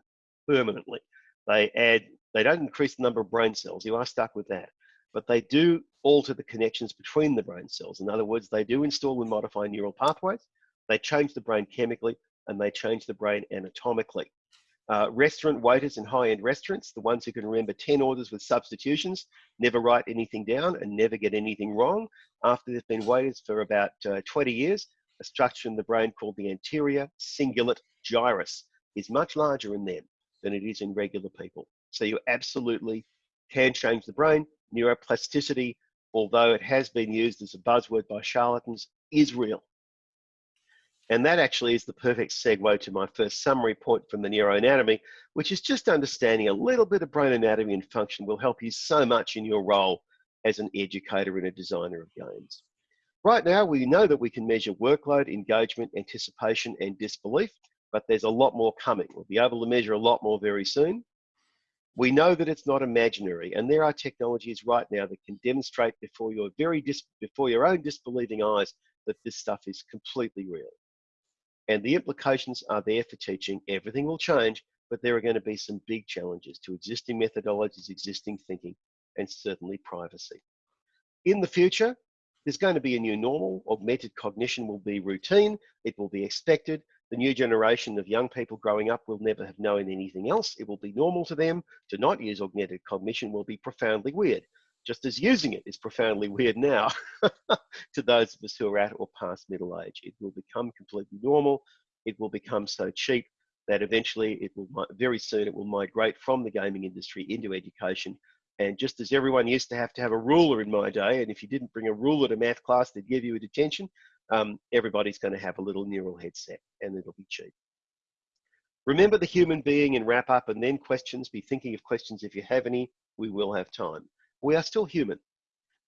Permanently, they add. They don't increase the number of brain cells. You are stuck with that but they do alter the connections between the brain cells. In other words, they do install and modify neural pathways, they change the brain chemically, and they change the brain anatomically. Uh, restaurant waiters in high-end restaurants, the ones who can remember 10 orders with substitutions, never write anything down and never get anything wrong. After they've been waiters for about uh, 20 years, a structure in the brain called the anterior cingulate gyrus is much larger in them than it is in regular people. So you absolutely can change the brain. Neuroplasticity, although it has been used as a buzzword by charlatans, is real. And that actually is the perfect segue to my first summary point from the neuroanatomy, which is just understanding a little bit of brain anatomy and function will help you so much in your role as an educator and a designer of games. Right now, we know that we can measure workload, engagement, anticipation, and disbelief, but there's a lot more coming. We'll be able to measure a lot more very soon. We know that it's not imaginary, and there are technologies right now that can demonstrate before your very before your own disbelieving eyes that this stuff is completely real. And the implications are there for teaching. Everything will change, but there are going to be some big challenges to existing methodologies, existing thinking, and certainly privacy. In the future, there's going to be a new normal. Augmented cognition will be routine. It will be expected. The new generation of young people growing up will never have known anything else. It will be normal to them. To not use augmented cognition will be profoundly weird, just as using it is profoundly weird now to those of us who are at or past middle age. It will become completely normal. It will become so cheap that eventually it will, very soon, it will migrate from the gaming industry into education and just as everyone used to have to have a ruler in my day, and if you didn't bring a ruler to math class, they'd give you a detention, um, everybody's going to have a little neural headset and it'll be cheap. Remember the human being and wrap up and then questions. Be thinking of questions if you have any. We will have time. We are still human.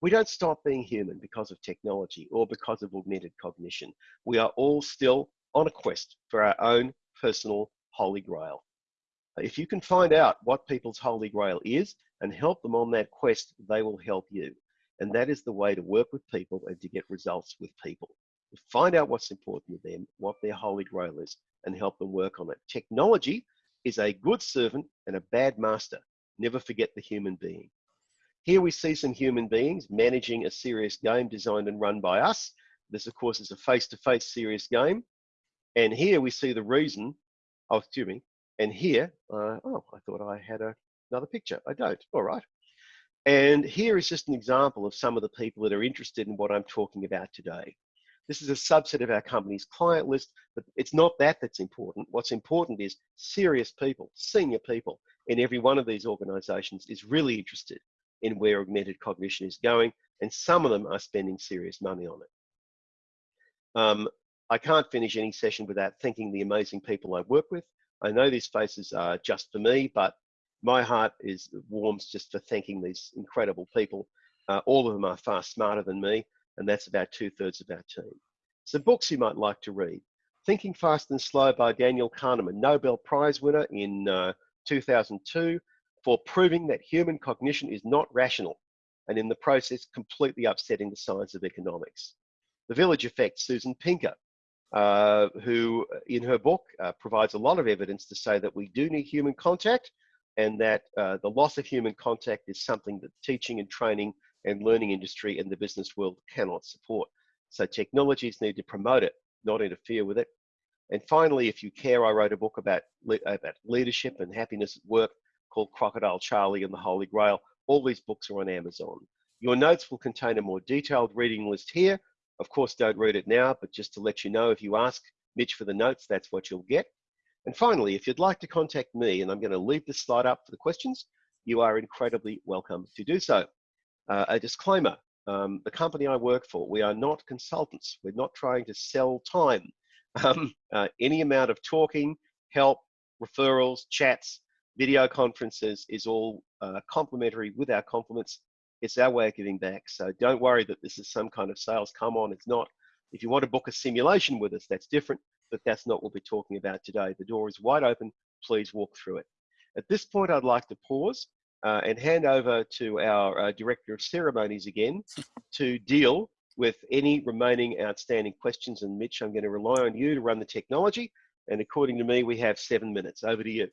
We don't stop being human because of technology or because of augmented cognition. We are all still on a quest for our own personal holy grail. If you can find out what people's holy grail is and help them on that quest, they will help you. And that is the way to work with people and to get results with people. Find out what's important to them, what their holy grail is, and help them work on it. Technology is a good servant and a bad master. Never forget the human being. Here we see some human beings managing a serious game designed and run by us. This, of course, is a face-to-face -face serious game. And here we see the reason, oh, excuse me, and here, uh, oh, I thought I had a, another picture. I don't. All right. And here is just an example of some of the people that are interested in what I'm talking about today. This is a subset of our company's client list, but it's not that that's important. What's important is serious people, senior people in every one of these organizations is really interested in where augmented cognition is going, and some of them are spending serious money on it. Um, I can't finish any session without thanking the amazing people I work with. I know these faces are just for me, but my heart is warms just for thanking these incredible people. Uh, all of them are far smarter than me, and that's about two thirds of our team. Some books you might like to read. Thinking Fast and Slow by Daniel Kahneman, Nobel Prize winner in uh, 2002 for proving that human cognition is not rational and in the process completely upsetting the science of economics. The Village Effect, Susan Pinker, uh, who in her book uh, provides a lot of evidence to say that we do need human contact and that uh, the loss of human contact is something that teaching and training and learning industry and the business world cannot support. So technologies need to promote it, not interfere with it. And finally, if you care, I wrote a book about, about leadership and happiness at work called Crocodile Charlie and the Holy Grail. All these books are on Amazon. Your notes will contain a more detailed reading list here, of course, don't read it now, but just to let you know, if you ask Mitch for the notes, that's what you'll get. And finally, if you'd like to contact me, and I'm going to leave this slide up for the questions, you are incredibly welcome to do so. Uh, a disclaimer, um, the company I work for, we are not consultants. We're not trying to sell time. Um, uh, any amount of talking, help, referrals, chats, video conferences is all uh, complimentary with our compliments it's our way of giving back. So don't worry that this is some kind of sales come on. It's not. If you want to book a simulation with us, that's different, but that's not what we're talking about today. The door is wide open. Please walk through it. At this point, I'd like to pause uh, and hand over to our uh, Director of Ceremonies again to deal with any remaining outstanding questions. And Mitch, I'm going to rely on you to run the technology. And according to me, we have seven minutes. Over to you.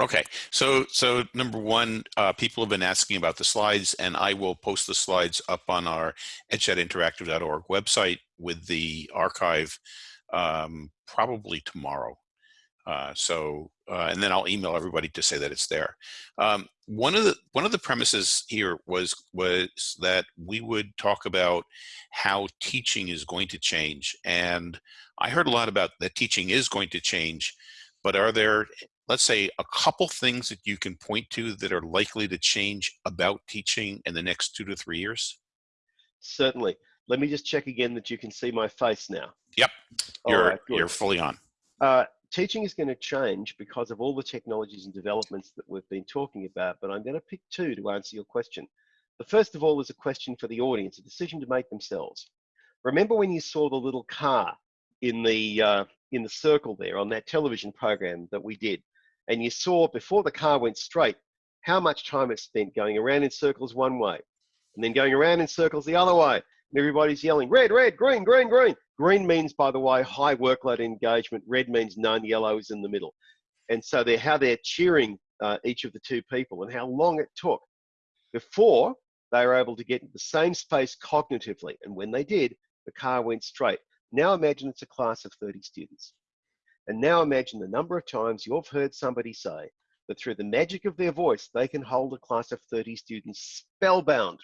Okay, so so number one, uh, people have been asking about the slides, and I will post the slides up on our edchatinteractive.org website with the archive um, probably tomorrow. Uh, so, uh, and then I'll email everybody to say that it's there. Um, one of the one of the premises here was was that we would talk about how teaching is going to change, and I heard a lot about that teaching is going to change, but are there let's say a couple things that you can point to that are likely to change about teaching in the next two to three years? Certainly. Let me just check again that you can see my face now. Yep, you're, right, you're fully on. Uh, teaching is going to change because of all the technologies and developments that we've been talking about, but I'm going to pick two to answer your question. The first of all is a question for the audience, a decision to make themselves. Remember when you saw the little car in the uh, in the circle there on that television program that we did? and you saw before the car went straight how much time it spent going around in circles one way and then going around in circles the other way. Everybody's yelling, red, red, green, green, green. Green means, by the way, high workload engagement. Red means none. Yellow is in the middle. And so they're how they're cheering uh, each of the two people and how long it took before they were able to get into the same space cognitively. And when they did, the car went straight. Now imagine it's a class of 30 students. And now imagine the number of times you've heard somebody say that through the magic of their voice, they can hold a class of 30 students spellbound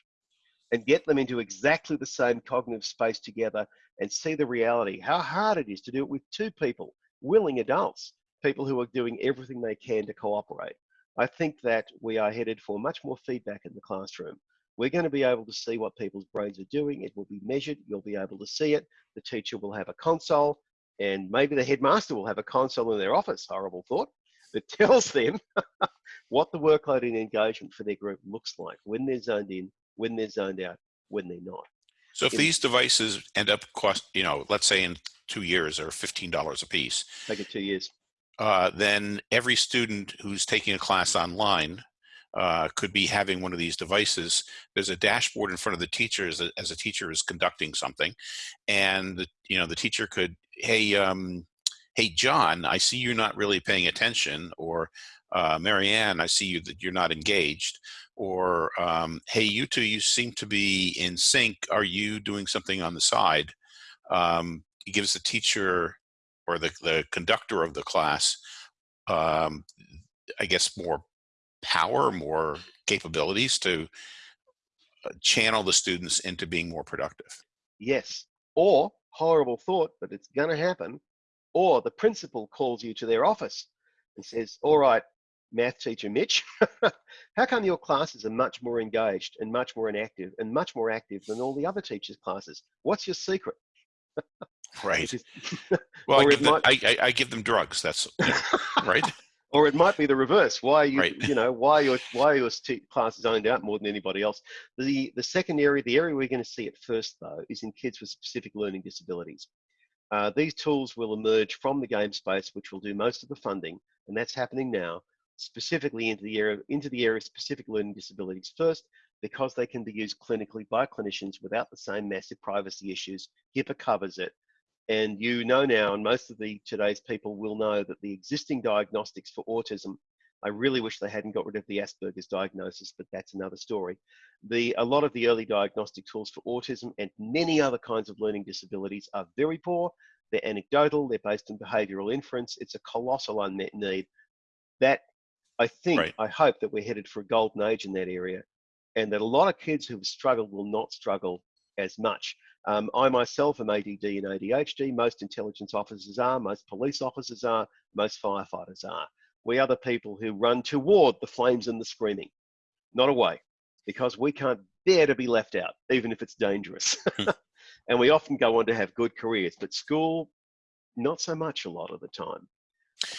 and get them into exactly the same cognitive space together and see the reality, how hard it is to do it with two people, willing adults, people who are doing everything they can to cooperate. I think that we are headed for much more feedback in the classroom. We're going to be able to see what people's brains are doing. It will be measured. You'll be able to see it. The teacher will have a console and maybe the headmaster will have a console in their office, horrible thought, that tells them what the workload and engagement for their group looks like when they're zoned in, when they're zoned out, when they're not. So if in- these devices end up cost, you know, let's say in two years or $15 a piece, Take it two years. uh, then every student who's taking a class online uh, could be having one of these devices. There's a dashboard in front of the teacher as a, as a teacher is conducting something, and the, you know the teacher could, hey, um, hey, John, I see you're not really paying attention, or uh, Marianne, I see you that you're not engaged, or um, hey, you two, you seem to be in sync. Are you doing something on the side? Um, it gives the teacher or the, the conductor of the class, um, I guess, more power, more capabilities to uh, channel the students into being more productive. Yes. Or, horrible thought, but it's going to happen. Or the principal calls you to their office and says, All right, math teacher Mitch, how come your classes are much more engaged and much more inactive and much more active than all the other teachers' classes? What's your secret? Right. Well, I give, them, might- I, I, I give them drugs. That's right. or it might be the reverse. Why are you, Right. you know, why your why your t- class is owned out more than anybody else? The the second area, the area we're going to see it first though, is in kids with specific learning disabilities. Uh, these tools will emerge from the game space, which will do most of the funding, and that's happening now, specifically into the area into the area of specific learning disabilities first, because they can be used clinically by clinicians without the same massive privacy issues. HIPAA covers it. And you know now, and most of the today's people will know that the existing diagnostics for autism, I really wish they hadn't got rid of the Asperger's diagnosis, but that's another story. The, a lot of the early diagnostic tools for autism and many other kinds of learning disabilities are very poor. They're anecdotal, they're based on behavioral inference. It's a colossal unmet need. That I think, Right. I hope that we're headed for a golden age in that area, and that a lot of kids who've struggled will not struggle as much. Um, I myself am ADD and ADHD. Most intelligence officers are, most police officers are, most firefighters are. We are the people who run toward the flames and the screaming, not away, because we can't bear to be left out, even if it's dangerous. and we often go on to have good careers, but school, not so much a lot of the time.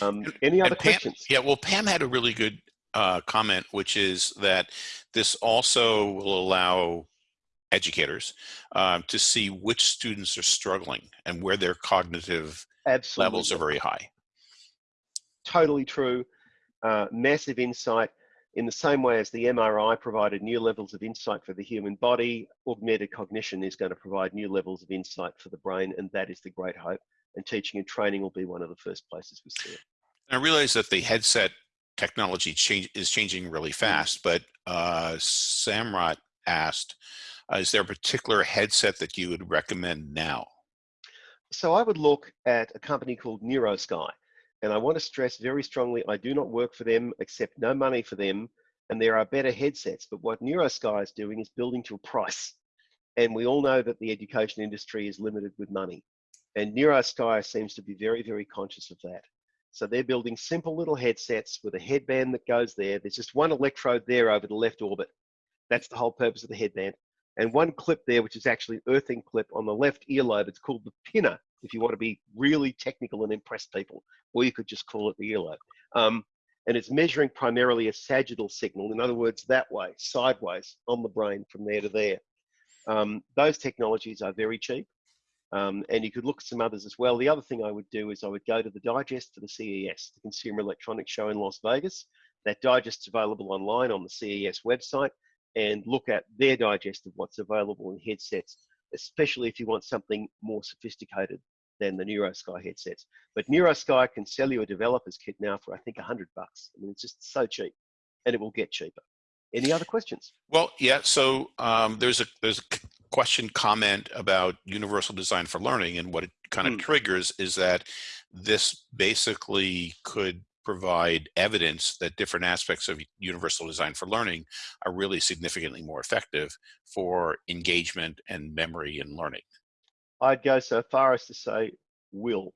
Um, any other Pam- questions? Yeah, well, Pam had a really good uh, comment, which is that this also will allow educators um, to see which students are struggling and where their cognitive Absolutely. levels are very high. totally true. Uh, massive insight. In the same way as the MRI provided new levels of insight for the human body, augmented cognition is going to provide new levels of insight for the brain, and that is the great hope. And teaching and training will be one of the first places we see it. I realize that the headset technology change, is changing really fast, but uh, Samrat asked, uh, is there a particular headset that you would recommend now? So I would look at a company called NeuroSky. And I want to stress very strongly, I do not work for them, accept no money for them, and there are better headsets. But what NeuroSky is doing is building to a price. And we all know that the education industry is limited with money. And NeuroSky seems to be very, very conscious of that. So they're building simple little headsets with a headband that goes there. There's just one electrode there over the left orbit. That's the whole purpose of the headband. And one clip there, which is actually an earthing clip on the left earlobe. It's called the pinna, if you want to be really technical and impress people, or you could just call it the earlobe. Um, and it's measuring primarily a sagittal signal, in other words, that way, sideways on the brain from there to there. Um, those technologies are very cheap. Um, and you could look at some others as well. The other thing I would do is I would go to the digest for the CES, the Consumer Electronics Show in Las Vegas. That digest's available online on the CES website and look at their digest of what's available in headsets, especially if you want something more sophisticated than the NeuroSky headsets. But NeuroSky can sell you a developer's kit now for I think 100 bucks. I mean, it's just so cheap, and it will get cheaper. Any other questions? Well, yeah. So um, there's a there's a question comment about universal design for learning, and what it kind of Hmm. triggers is that this basically could provide evidence that different aspects of universal design for learning are really significantly more effective for engagement and memory and learning. I'd go so far as to say will.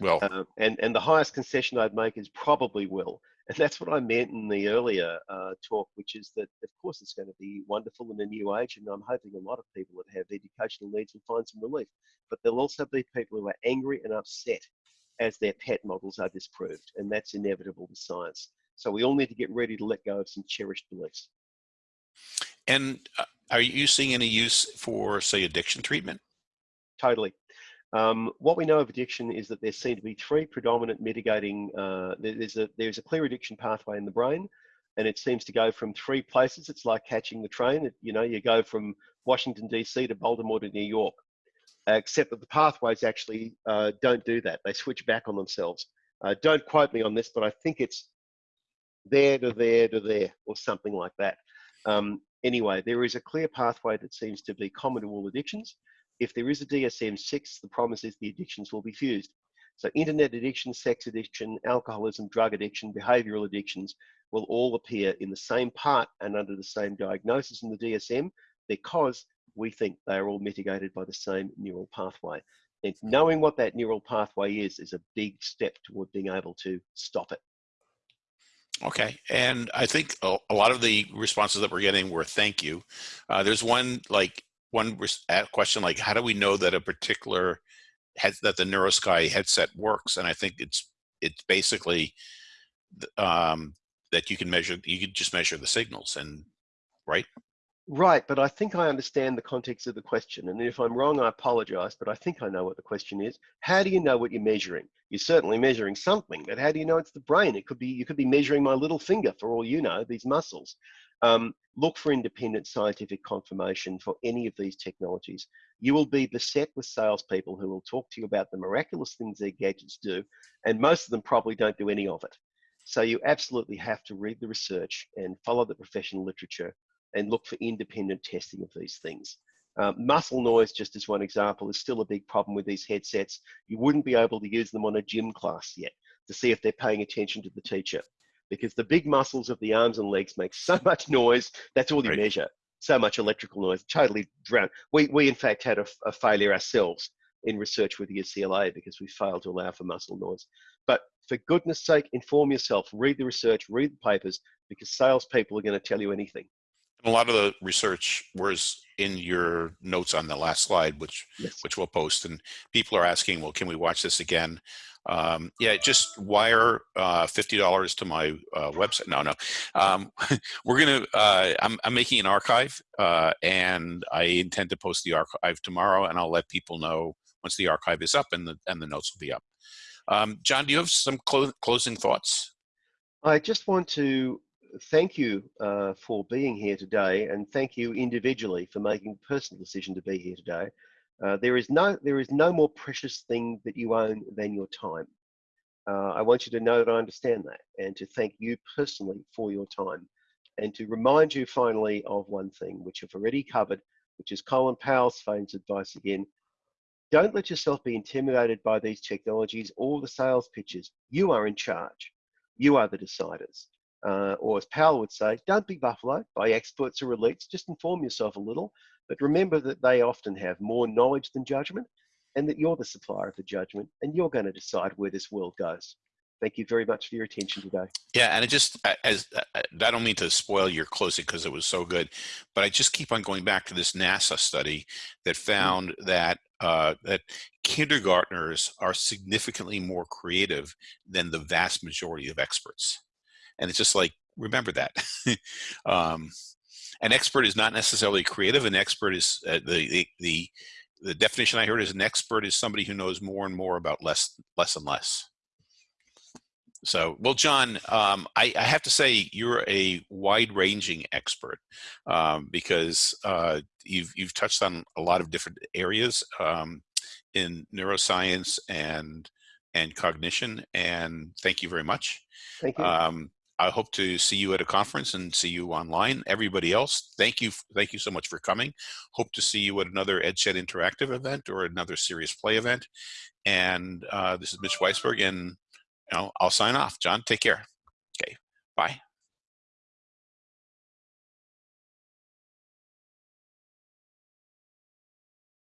Well, Um, and, and the highest concession I'd make is probably will. And that's what I meant in the earlier uh, talk, which is that, of course, it's going to be wonderful in a new age. And I'm hoping a lot of people that have educational needs will find some relief. But there'll also be people who are angry and upset as their pet models are disproved. And that's inevitable with science. So we all need to get ready to let go of some cherished beliefs. and uh, are you seeing any use for, say, addiction treatment? Totally. Um, what we know of addiction is that there seem to be three predominant mitigating. Uh, there's a there's a clear addiction pathway in the brain, and it seems to go from three places. It's like catching the train. It, you know, you go from Washington D.C. to Baltimore to New York, except that the pathways actually uh, don't do that. They switch back on themselves. Uh, don't quote me on this, but I think it's there to there to there or something like that. Um, anyway, there is a clear pathway that seems to be common to all addictions if there is a DSM-6, the promise is the addictions will be fused. So internet addiction, sex addiction, alcoholism, drug addiction, behavioral addictions will all appear in the same part and under the same diagnosis in the DSM because we think they are all mitigated by the same neural pathway. And knowing what that neural pathway is is a big step toward being able to stop it. Okay, and I think a, lot of the responses that we're getting were thank you. Uh, there's one like one question like how do we know that a particular head that the NeuroSky headset works? And I think it's it's basically um, that you can measure you can just measure the signals and right. Right, but I think I understand the context of the question. And if I'm wrong, I apologize, but I think I know what the question is. How do you know what you're measuring? You're certainly measuring something, but how do you know it's the brain? It could be you could be measuring my little finger for all you know, these muscles. Um, look for independent scientific confirmation for any of these technologies. You will be beset with salespeople who will talk to you about the miraculous things their gadgets do, and most of them probably don't do any of it. So you absolutely have to read the research and follow the professional literature and look for independent testing of these things. Um, muscle noise, just as one example, is still a big problem with these headsets. You wouldn't be able to use them on a gym class yet to see if they're paying attention to the teacher because the big muscles of the arms and legs make so much noise. That's all you Right. measure. So much electrical noise, totally drown. We, we in fact had a, a failure ourselves in research with the UCLA because we failed to allow for muscle noise. But for goodness sake, inform yourself, read the research, read the papers, because salespeople are going to tell you anything. And a lot of the research was in your notes on the last slide, which Yes. which we'll post. And people are asking, well, can we watch this again? Um, yeah, just wire uh, fifty dollars to my uh, website. No, no, um, we're gonna. Uh, I'm, I'm making an archive, uh, and I intend to post the archive tomorrow, and I'll let people know once the archive is up and the and the notes will be up. Um, John, do you have some clo- closing thoughts? I just want to thank you uh, for being here today and thank you individually for making a personal decision to be here today. Uh, there is no there is no more precious thing that you own than your time. Uh, I want you to know that I understand that and to thank you personally for your time and to remind you finally of one thing which I've already covered, which is Colin Powell's famous advice again. Don't let yourself be intimidated by these technologies or the sales pitches. You are in charge. You are the deciders. Uh, or as Powell would say, don't be buffaloed by experts or elites. Just inform yourself a little, but remember that they often have more knowledge than judgment, and that you're the supplier of the judgment, and you're going to decide where this world goes. Thank you very much for your attention today. Yeah, and it just as I I don't mean to spoil your closing because it was so good, but I just keep on going back to this NASA study that found that uh, that kindergartners are significantly more creative than the vast majority of experts, and it's just like remember that. um, an expert is not necessarily creative. An expert is uh, the, the the the definition I heard is an expert is somebody who knows more and more about less less and less. So, well, John, um, I, I have to say you're a wide-ranging expert um, because uh, you've you've touched on a lot of different areas um, in neuroscience and and cognition. And thank you very much. Thank you. I hope to see you at a conference and see you online. Everybody else, thank you, thank you so much for coming. Hope to see you at another Edchat Interactive event or another Serious Play event. And uh, this is Mitch Weisburgh, and you know, I'll sign off. John, take care. Okay, bye.